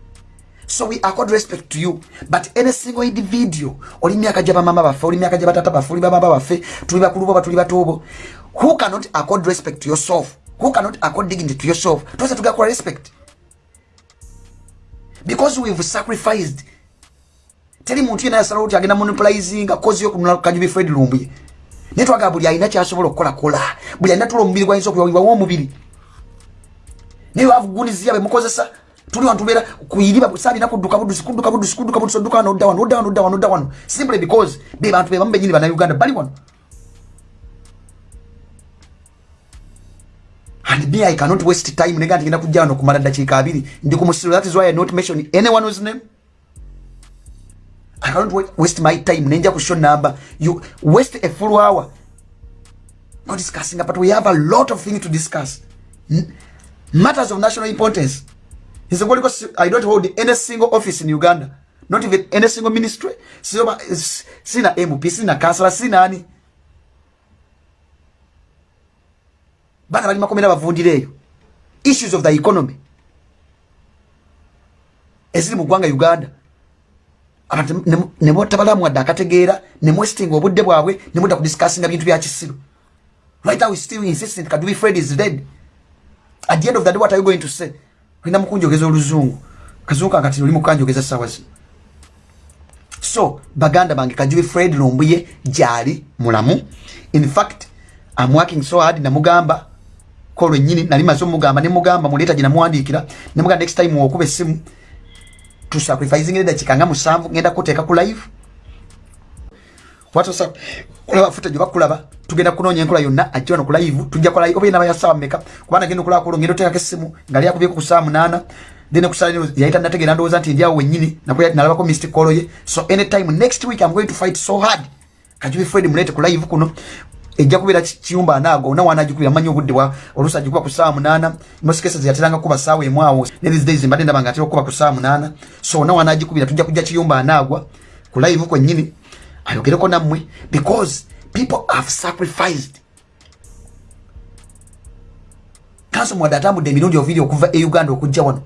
S1: So we accord respect to you. But any single individual oli myaka gya bamama baffe oli myaka gya batata baffe oli bababa baffe tuli bakulu boba tuli batobo who cannot accord respect to yourself? Who cannot accord dignity to yourself? Twese tugakola respect because we've sacrificed. Teri muntu yena yasalawo ti agenda monopolizinga kozi yokunula kajubi fred lumbuye naye twagala buli alina kyasobola okukolakola. Buli alina tula omubiri gwayinza okuyawibwawo omubiri. Naye wavuguniziya bemukozesa tuli wantu beera kuyiriba sabina kudduka budusi kudduka budusi kudduka budusi odduka wano odda wano odda wano odda wano simply because be bantu bebamu benyini bannayuganda bali wano and me i cannot waste time. Nega ntigenda kujja wano kumala ddakiika abiri. Ndi ku musiro that is why i not mention anyone whose name. I cannot wa- waste my time. Nenja ku show number. You waste a full hour. Not discussing but we have a lot of things to discuss. Matters of national importance. Is because i don't hold any single office in uganda. Not even any single ministry. Sina sina mp sina kansala sina bana bali makomera bavundira eyo issues of the economy. Eziri mu ggwanga uganda. Abantu nebotabalamu wadde akategeera nemwesitinga obudde bwabwe nemudda kudiscassinga bintu bya kisiru right now we still insistent kadubi fred is dead. At the end of the day what are you going to say? Olina mukunjogeza oluzungu. Kazungu kankati oli mukanjogeza sawa zino. So baganda bange kajubi fred lumbuye gyali mulamu. In fact I'm working so hard namugamba ko lwennyini nali maze omugamba nemugamba muleeta gye namuwandiikira nemugamba next time wokuba essimu tusacrificing eddakiika nga musanvu ngenda kuteeka ku live. Watosa kulaba footage oba kulaba tugenda kunoonya enkola yonna ajja wano ku live tujja kola oba yenaba ya saawa mmeka kubanga genda okulaba kulo ngenda oteekako essimu nga lyakubyeko ku saa munaana then kusala nino yayita nategeera ndowooza nti ndyawo wennyini nalabako mystic call ye so anytime next week i'm going to fight so hard. Kajubi fred mulete ku live kuno ejja kubeera ki- kiyumba anaago ona wanagikubira manyi obudde bwa oluusi agikuba ku saa munaana mosikesa zeyateranga kuba saawa emu awo ne these days mbadde ndaba nga atera okuba ku saa munaana. So ona wanagikubira tujja kujja kiyumba anaagwa ku live kwennyini ayogereko nammwe because people have sacrificed. Kanso mwadde atambudde emirundi oviri okuva e uganda okujja wano